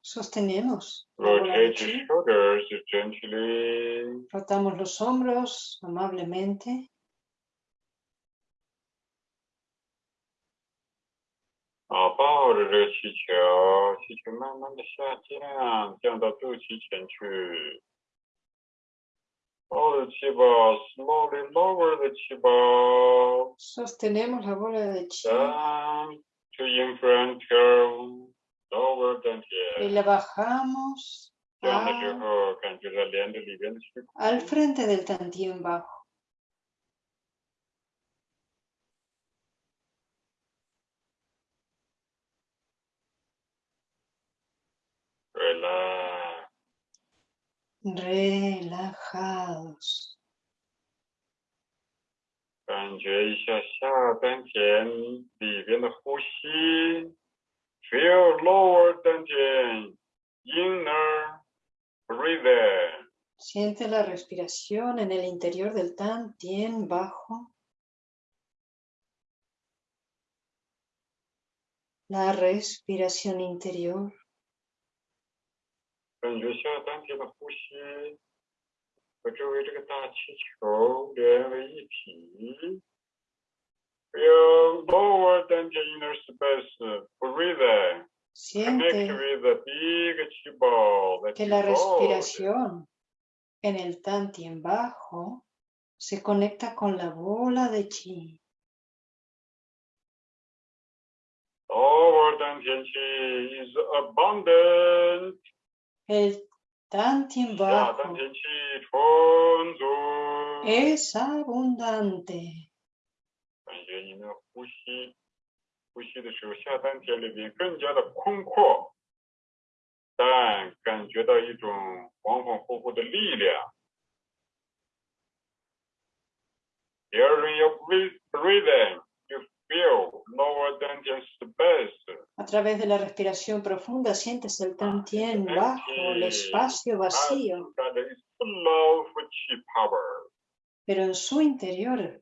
Sostenemos. Rotamos los hombros amablemente. Sostenemos la bola de chi y la bajamos a, al frente del tantien bajo. Relajados. Relajados.，feel lower 丹田，inner breathing。Siente la respiración en el interior del tantien bajo. La respiración interior. You lower than the inner space. Breathe. Siente que la respiración en el tantien bajo se conecta con la bola de chi. El tantien bajo es abundante. 感觉你们呼吸，呼吸的时候下丹田里边更加的空阔，但感觉到一种恍恍惚惚的力量。During your breath- breathing, you feel lower dantian space. A través de la respiración profunda sientes el tantien bajo, el espacio vacío, That is full of chi power. pero en su interior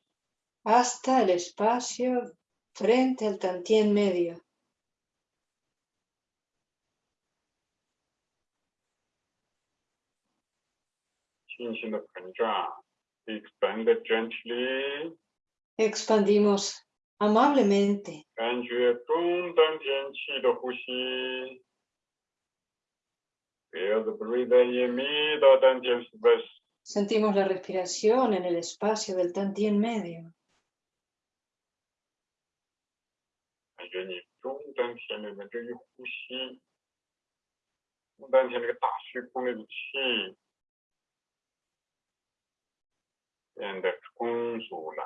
hasta el espacio frente al tantien medio. Expandimos amablemente. Sentimos la respiración en el espacio del Tantien medio. 觉你中丹田里面这一呼吸，中丹田这个大虚空里的气变得充足了。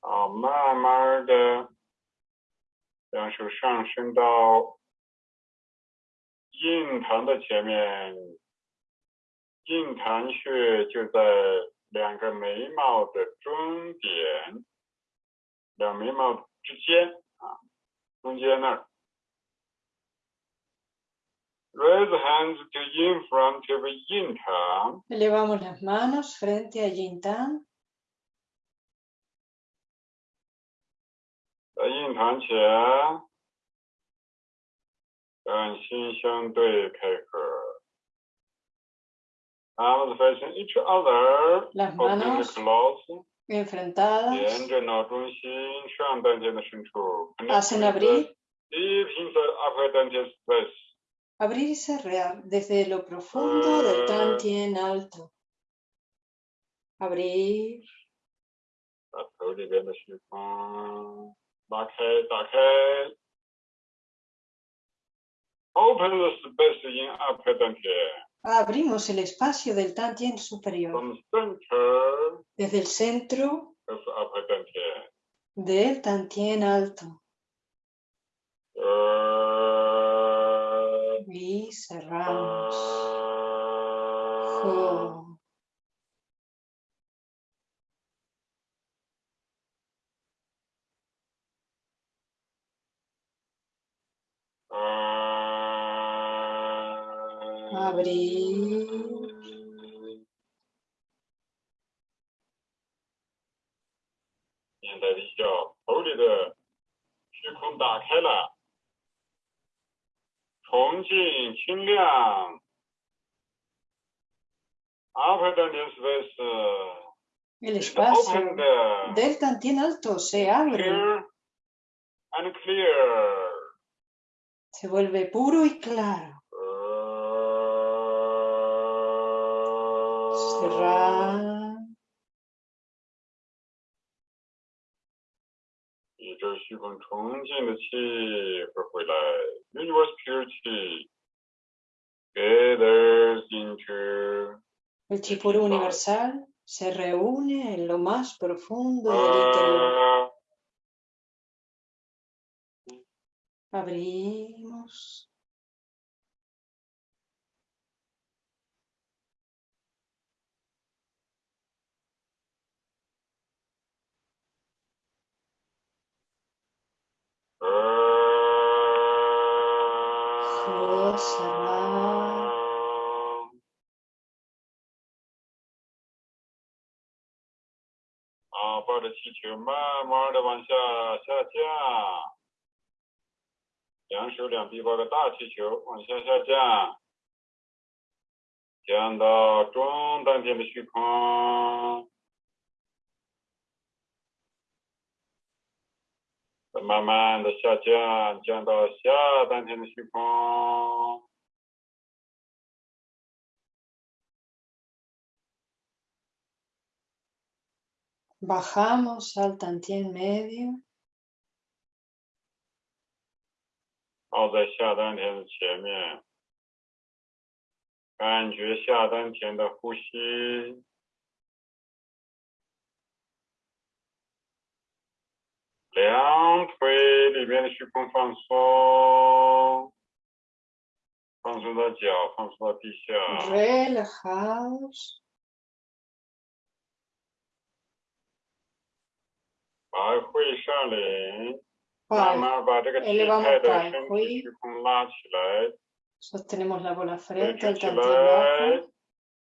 好，慢慢的让手上升到印堂的前面，印堂穴就在两个眉毛的中点，两眉毛之间啊，中间那儿。Raise hands to in front of 印堂，Elevamos las manos frente a Yintan. 在印堂前，两心相对开合。arms facing each other, las manos enfrentadas, hacen abrir, abrir y cerrar desde lo profundo del tan tien alto, abrir, open the space in upper abrimos el espacio del Tantien superior. Desde el centro del Tantien alto. Y cerramos space el espacio del Tantien alto se abre, clear and clear. se vuelve puro y claro. el chipuro universal se reúne en lo más profundo del interior. Abrimos. Abrimos. Ojos cerrar. 啊，抱着气球慢慢的往下下降，两手两臂抱个大气球往下下降，降到中丹田的虚空，慢慢的下降，降到下丹田的虚空。Bajamos al Tantien medio. 抱在下丹田的前面，感觉下丹田的呼吸，两腿里边的虚空放松，放松到脚，放松到地下， Relajados. 把会上领，慢 Pai, 慢把这个体 elevamos 态的 pai 身 hui 体虚空拉起来， sostenemos la bola 推 frente, 举 el 起 Tantien 来 bajo.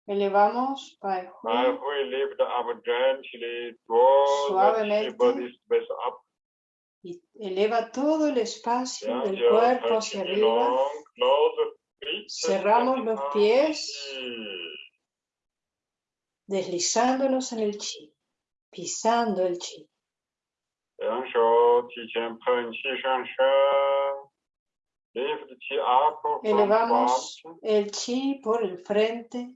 Elevamos Pai 来 hui. 会 lift up gently, draw the Suavemente. Eleva todo el espacio del cuerpo hacia arriba. Cerramos los pies, deslizándonos en el chi, pisando el chi. Elevamos el chi por el frente.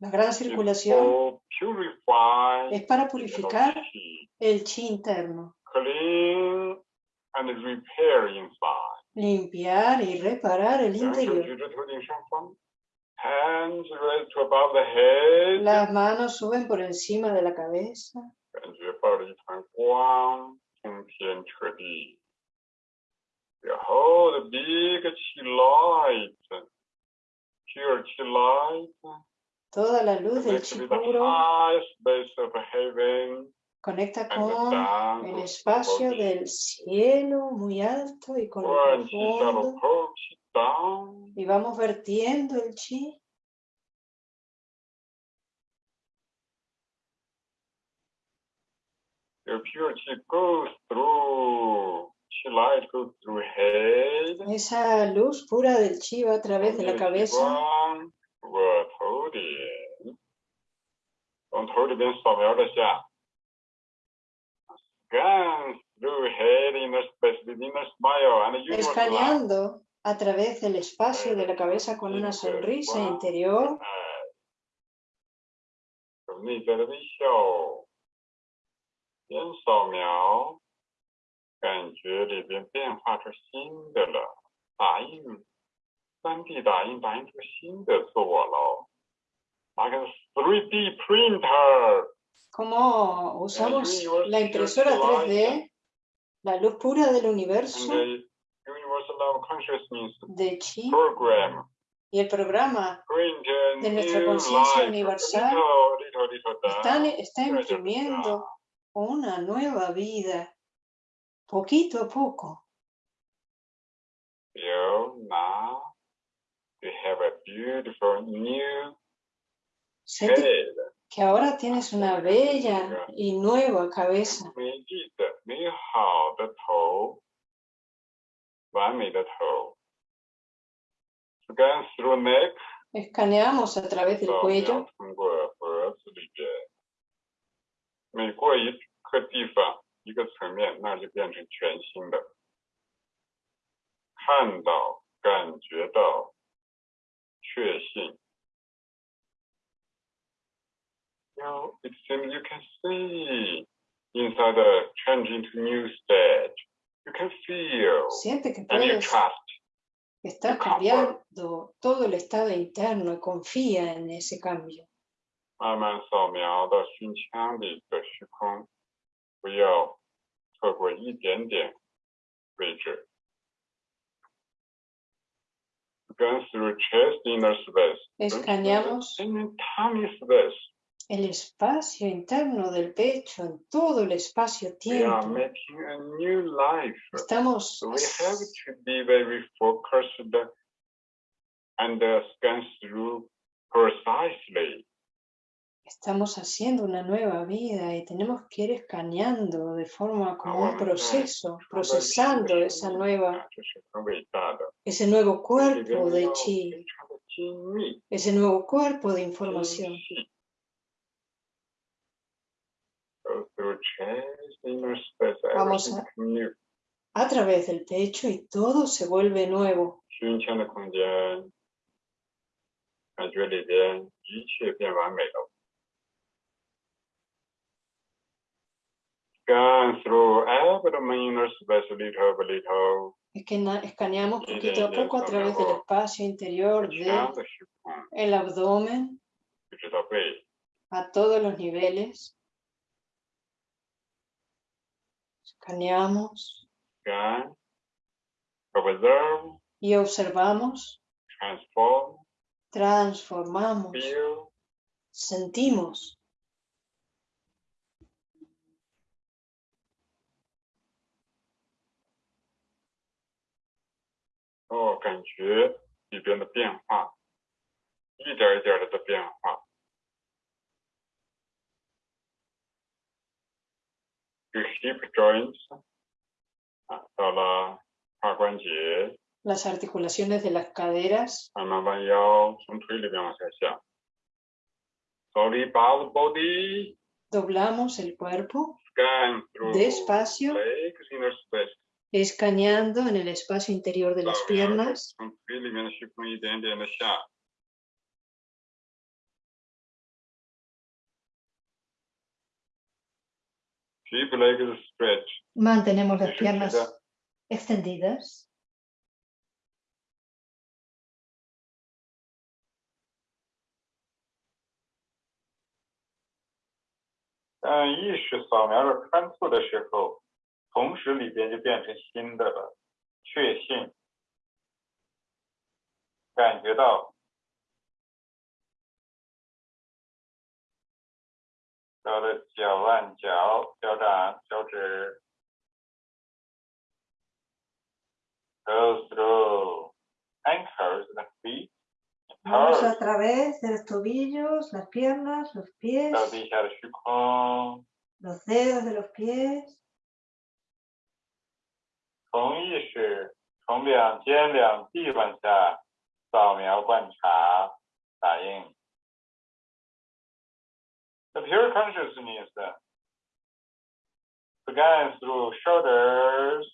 la gran circulación es para purificar el chi interno, limpiar y reparar el interior. Las manos suben por encima de la cabeza. Toda la luz del chipuro conecta con el espacio del cielo muy alto y con el fondo. Y vamos vertiendo el chi. The pure chi goes through esa luz pura del Chiva a través de la cabeza. Escaneando a través del espacio de la cabeza con una sonrisa interior. 感觉里边变化出新的了，打印，三 D 打印打印出新的自我喽。拿个 3D printer， Cómo usamos la impresora 3D, la luz pura del and universo the universal love consciousness de Chi program. y el programa Print a de nuestra new conciencia life, universal little, little, little down. están, está little, little imprimiendo down. una nueva vida, poquito a poco. Yo, now you have a beautiful new Sente que ahora tienes una bella y nueva cabeza. Escaneamos a través del cuello. 一个层面，那就变成全新的。看到、感觉到、确信。Now it seems you can see inside the change into new stage. You can feel siente que and you trust. estar cambiando todo el estado interno y confía en ese cambio. 慢慢扫描到胸腔里的虚空，不要错过一点点位置。Going through chest inner space. Escaneamos In tummy space. el espacio interno del pecho, en todo el We are espacio-tiempo. making a new life. Estamos So we have to be very focused and uh, scan through precisely. estamos haciendo una nueva vida y tenemos que ir escaneando de forma como un proceso, procesando esa nueva, ese nuevo cuerpo de chi, ese nuevo cuerpo de información. Vamos a, a través del pecho y todo se vuelve nuevo. Scan through. Escaneamos poquito a poco a través del espacio interior del de abdomen. A todos los niveles. Escaneamos. Y observamos, transformamos, sentimos, 哦，感觉里边的变化，一点一点的的变化。这 hip joints 啊，到了胯关节， Las articulaciones de las caderas, 慢慢弯腰，从腿里边往下下。Slowly bow the body, doblamos el cuerpo scan through despacio, legs inner space， escaneando en el espacio interior de las piernas. Mantenemos las piernas extendidas. Uh, 同时里边就变成新的了。确信，感觉到，到了脚腕、脚、脚掌、脚趾，goes through ankles, the feet, Vamos a toes，través de los tobillos, las piernas, los pies,，los dedos de los pies. 从意识从两肩两臂往下扫描观察打印。The pure consciousness began through shoulders,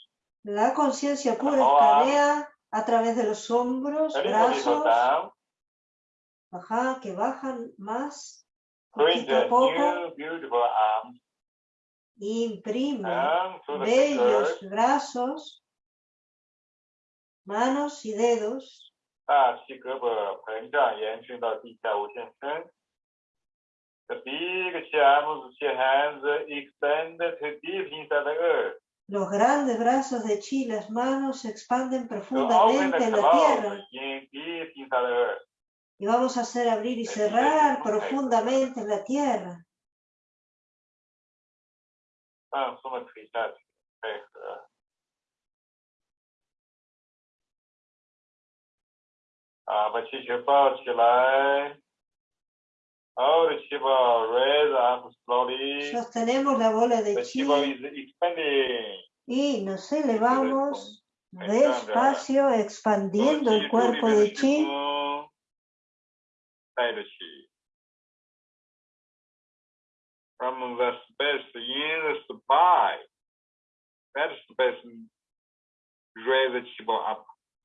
La conciencia pura Ahora- escanea a través de los hombros, a little, little brazos, down, ajá, que bajan más, bring poquito a the poco. new beautiful arms Imprime de ellos brazos, manos y dedos. Los grandes brazos de Chi, las manos se expanden profundamente en la tierra. Y vamos a hacer abrir y cerrar profundamente en la tierra. 放松的腿下去，配合。啊，把气球抱起来，hold the 气泡，raise up slowly。 Sostenemos la bola de The chi 气泡 is expanding。 y nos elevamos despacio expandiendo el cuerpo de chi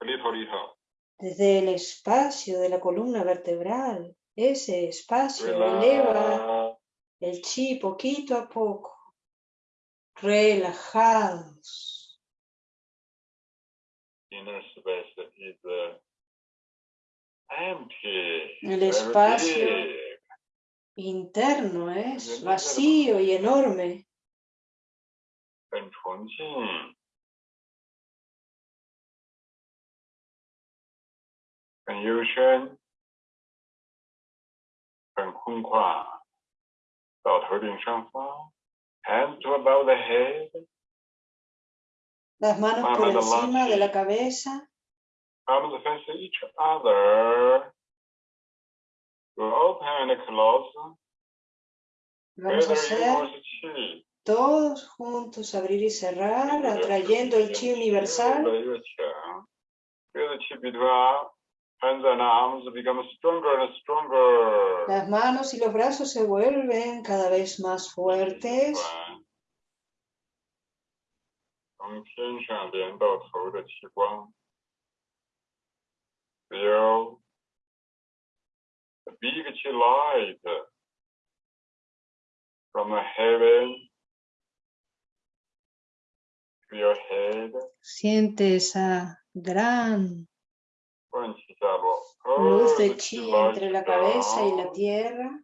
little little. desde el espacio de la columna vertebral. Ese espacio eleva el chi poquito a poco. Relajados. Inner space is empty. El espacio interno, ¿eh? es vacío y enorme. Las manos por encima de la cabeza. Arms face each other. Vamos a hacer todos juntos abrir y cerrar, atrayendo el chi universal. Las manos y los brazos se vuelven cada vez más fuertes light heaven. To your head. Siente esa gran luz de chi entre la cabeza y la tierra.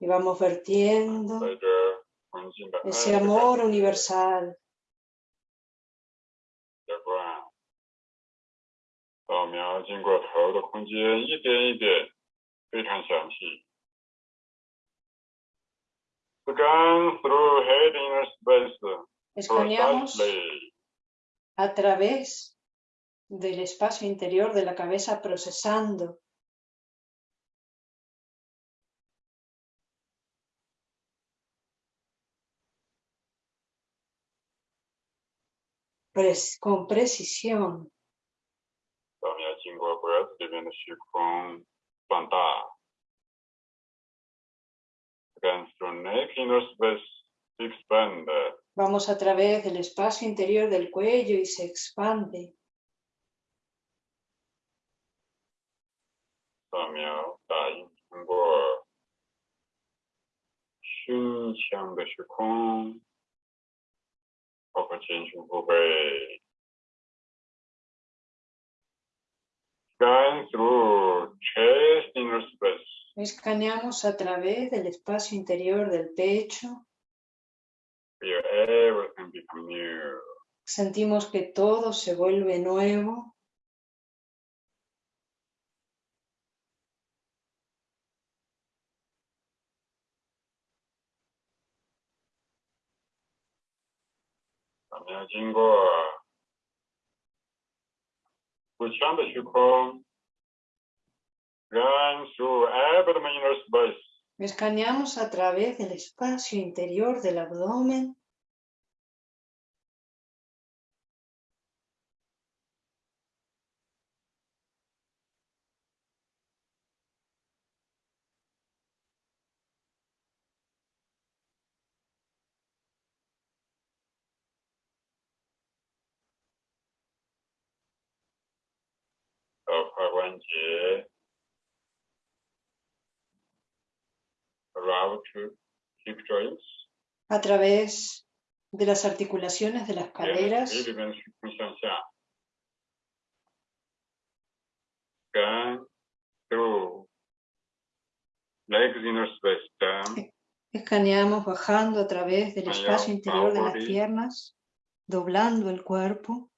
Y vamos vertiendo ese amor universal. 描经过头的空间，一点一点，非常详细。Scan through head inner space Escaneamos precisely. a través del espacio interior de la cabeza procesando pres- con precisión 扫描经过 脖子里面的虚空放大。Scan through neck inner space expand. Vamos a través del espacio interior del cuello y se expande. Scan through chest inner space. Escaneamos a través del espacio interior del pecho. Feel everything become new. Sentimos que todo se vuelve nuevo. 扫 Escaneamos a través del espacio interior del abdomen. 节 a través de las articulaciones de las caderas. escaneamos bajando a través del espacio interior de las piernas doblando el cuerpo.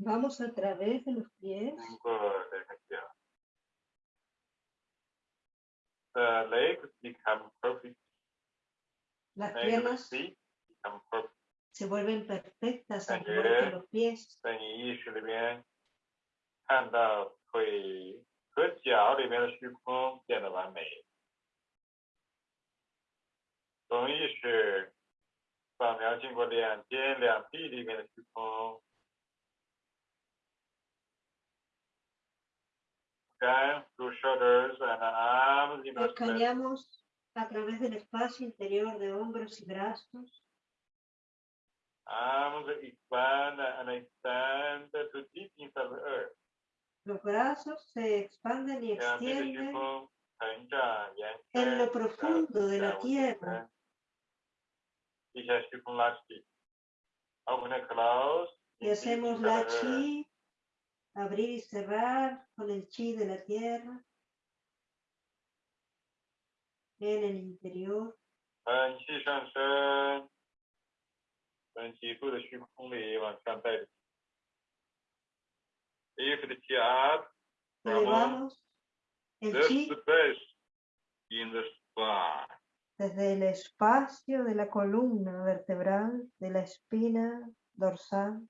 vamos a través de los pies, 经过这个脚，the legs become perfect， las 那个 piernas feet become perfect。 se vuelven perfectas al Ayer. igual que los pies. 在你意识里面看到腿和脚里面的虚空变得完美。从意识扫描经过两肩、两臂里面的虚空 Escaneamos a través del espacio interior de hombros y brazos. Los brazos se expanden y extienden en lo profundo de la tierra. Y hacemos la chi abrir y cerrar con el chi de la tierra. En el interior. Elevamos el chi. desde el espacio de la columna vertebral, de la espina dorsal.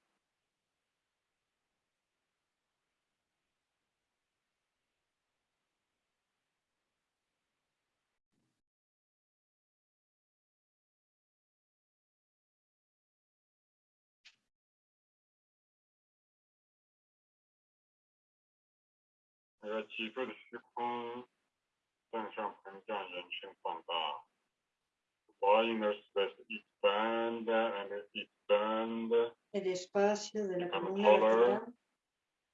那个脊部的虚空向上膨胀、延伸、放大。Body inner space expand and expand， El espacio de la Become columna taller. vertebral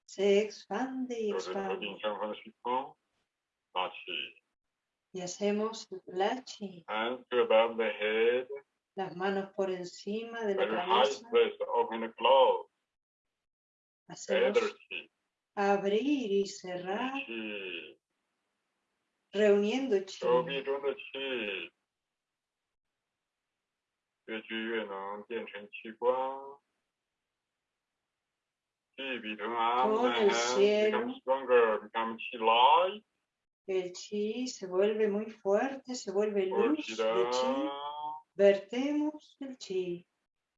se expande y 有着头 expande. 顶上方的虚空拉起 Y hacemos la chi, ，hands to above the head。 las manos por encima de la Very high cabeza. space, open and close. Hacemos Gather chi, abrir y cerrar, reuniendo chi. Con el cielo, el chi se vuelve muy fuerte, se vuelve luz de chi. Vertemos el chi.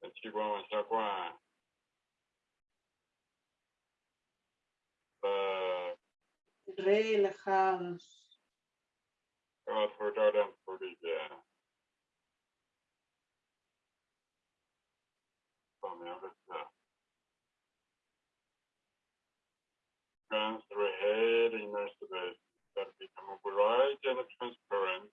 El chi transparent.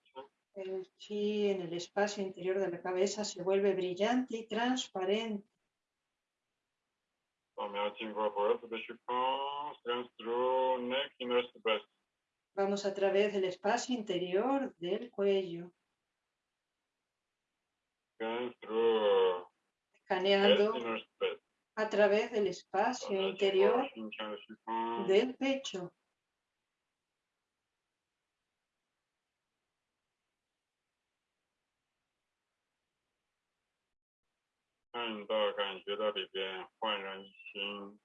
El chi en el espacio interior de la cabeza se vuelve brillante y transparente. Vamos a través del espacio interior del cuello. Escaneando a través del espacio interior del pecho. 看到感觉到里边焕然一新，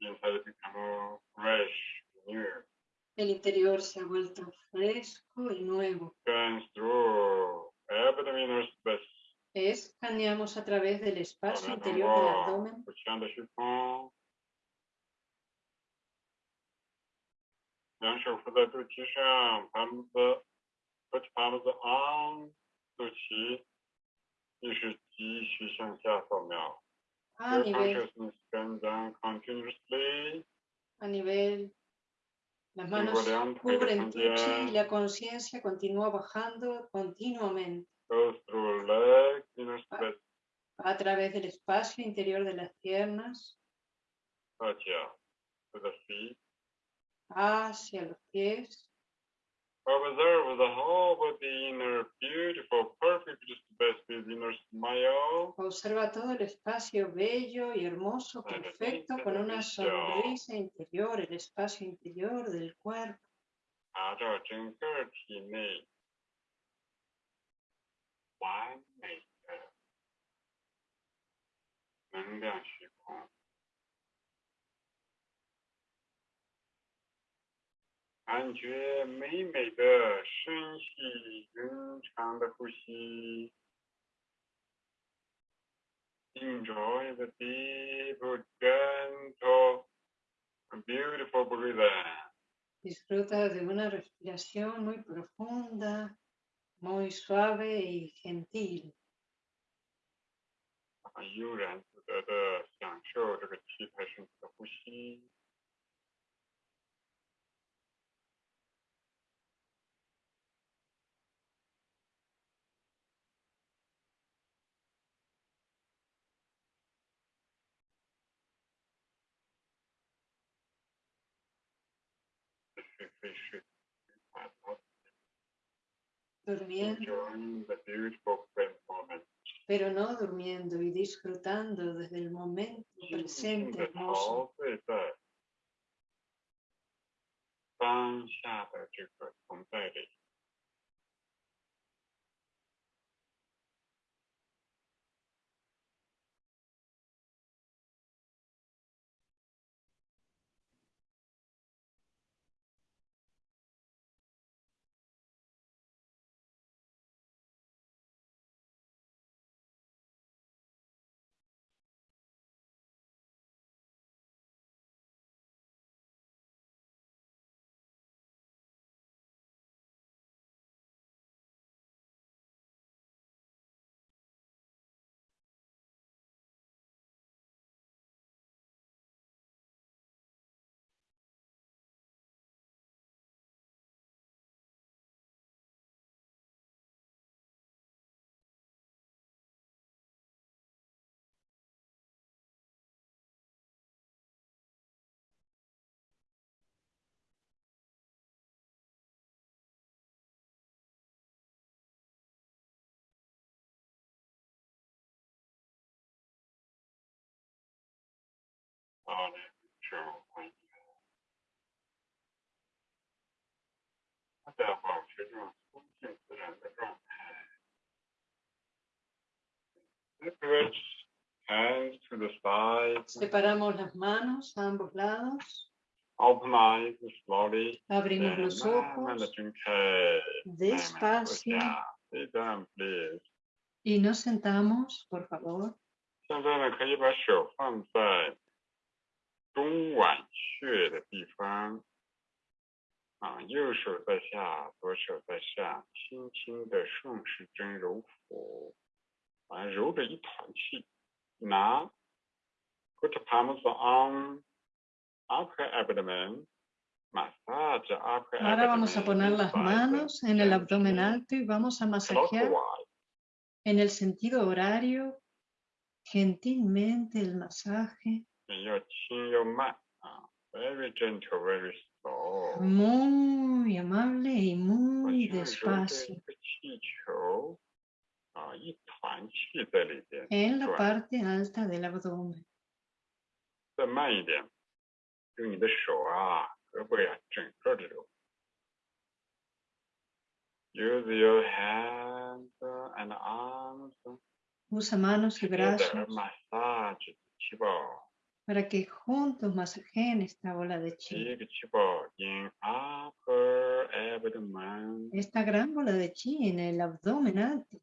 inside become fresh, new. El interior se ha vuelto fresco y nuevo. Runs through abdominal space， Escaneamos a través del 扫 espacio 描通 interior del 过 abdomen. 腹腔的虚空，两手扶在肚脐上，palms put palms on 肚脐，意识继续向下扫描。 A Your nivel, consciousness scan down continuously. a nivel Las 经过 manos 两腿的 cubren 中 tu chi y 间 la conciencia continúa bajando continuamente goes through legs, inner space, a través del espacio interior de las piernas 到脚，to the feet. hacia los pies. Observe the whole body inner beautiful, perfect space with inner smile. Observa todo el espacio bello y hermoso, perfecto, con una sonrisa interior, el espacio interior del cuerpo. 查感觉美美的深细匀长的呼吸。Enjoy the deep, gentle, beautiful breathing. Disfruta de una respiración muy profunda, muy suave y gentil. Durmiendo. Pero no durmiendo y disfrutando desde el momento presente. 当下的这个存在里。 好嘞，是欢迎。大家保持这种松静自然的状态。Separate hands to the sides. Separamos las manos a ambos lados, Open eyes slowly. abrimos los 慢慢的 ojos 睁开。慢慢地坐 despacio 下 Sit down, please. y nos sentamos, por favor. 现在呢，可以把手放在 中脘穴的地方，啊，右手在下，左手在上，轻轻的顺时针揉腹，啊，揉着一团气。拿，put palms on upper abdomen, massage upper Ahora vamos a abdomen poner las manos en el abdomen alto y vamos a masajear en el sentido horario gentilmente el masaje, Very gentle, very slow. Amable y muy despacio. La parte alta del abdomen. Use your hands and arms. Usa manos y brazos. Massage para que juntos masajen esta bola de chi. Ah, eh, esta gran bola de chi en el abdomen alto.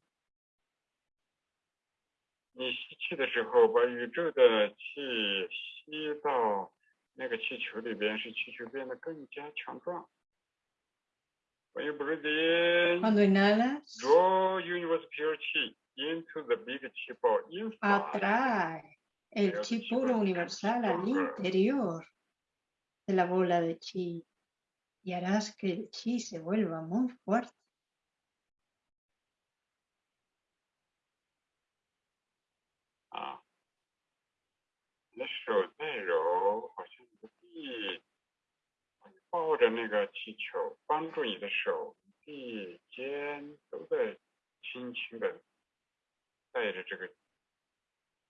Cuando inhalas, draw universe pure chi into the big chi ball. Atrae el chi puro universal al interior de la bola de chi y harás que el chi se vuelva muy fuerte. Ah.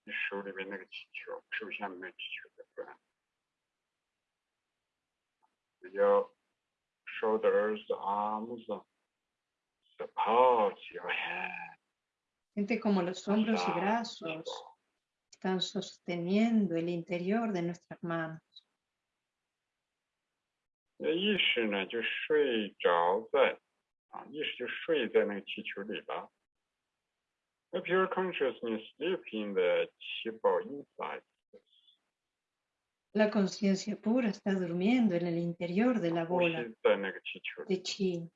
手再揉，好像你的臂，你抱着那个气球，帮助你的手臂肩都在轻轻的带着这个你手里面那个气球，手下面那个气球在转。Your shoulders, arms, support your head. Siente como los hombros y Masaje. brazos están sosteniendo el interior de nuestras manos. 你的意识呢，就睡着在啊，意识就睡在那个气球里了。 If your consciousness in the inside, la conciencia pura está durmiendo en el interior de la bola de chi.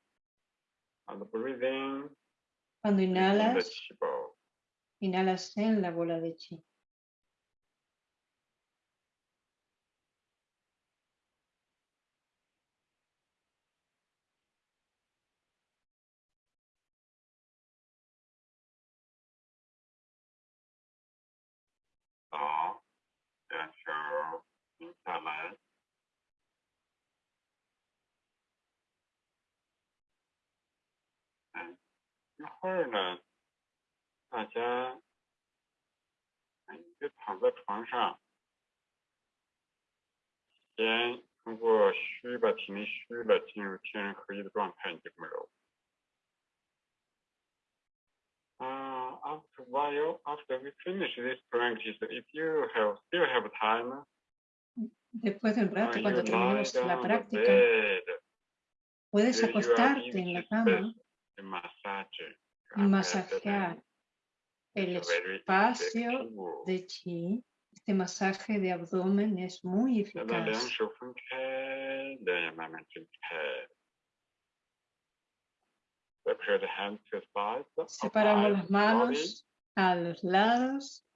Cuando inhalas, inhalas en la bola de chi. 停下来。嗯，一会儿呢，大家，哎，你就躺在床上，先通过虚把体内虚了，进入天人合一的状态，你就这么揉。Uh, after a while, after we finish this practice, if you have still have time, Después de un rato, cuando terminemos la práctica, puedes acostarte en la cama y masajear el espacio de chi. Este masaje de abdomen es muy eficaz. Separamos las manos a los lados,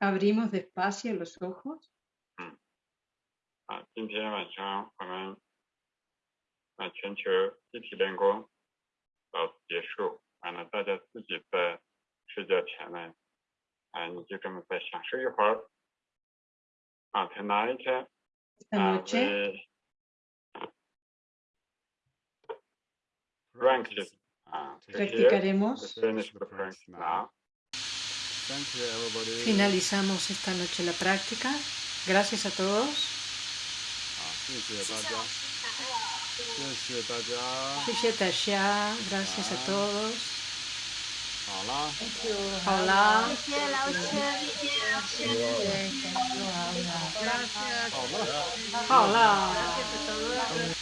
abrimos despacio los ojos. 啊，今天晚上我们啊全球集体练功到此结束。完了，大家自己在睡觉前呢，啊，你就这么再享受一会儿。啊，tonight Esta 啊 noche we practice 啊这些 practicaremos finish the practice now. Thank you, everybody. Finalizamos esta noche la práctica. Gracias a todos. 啊，谢谢大家，谢谢大家。谢谢大家. Gracias a todos. 好啦，Hola. 谢谢老师，谢谢老师。好了。好了。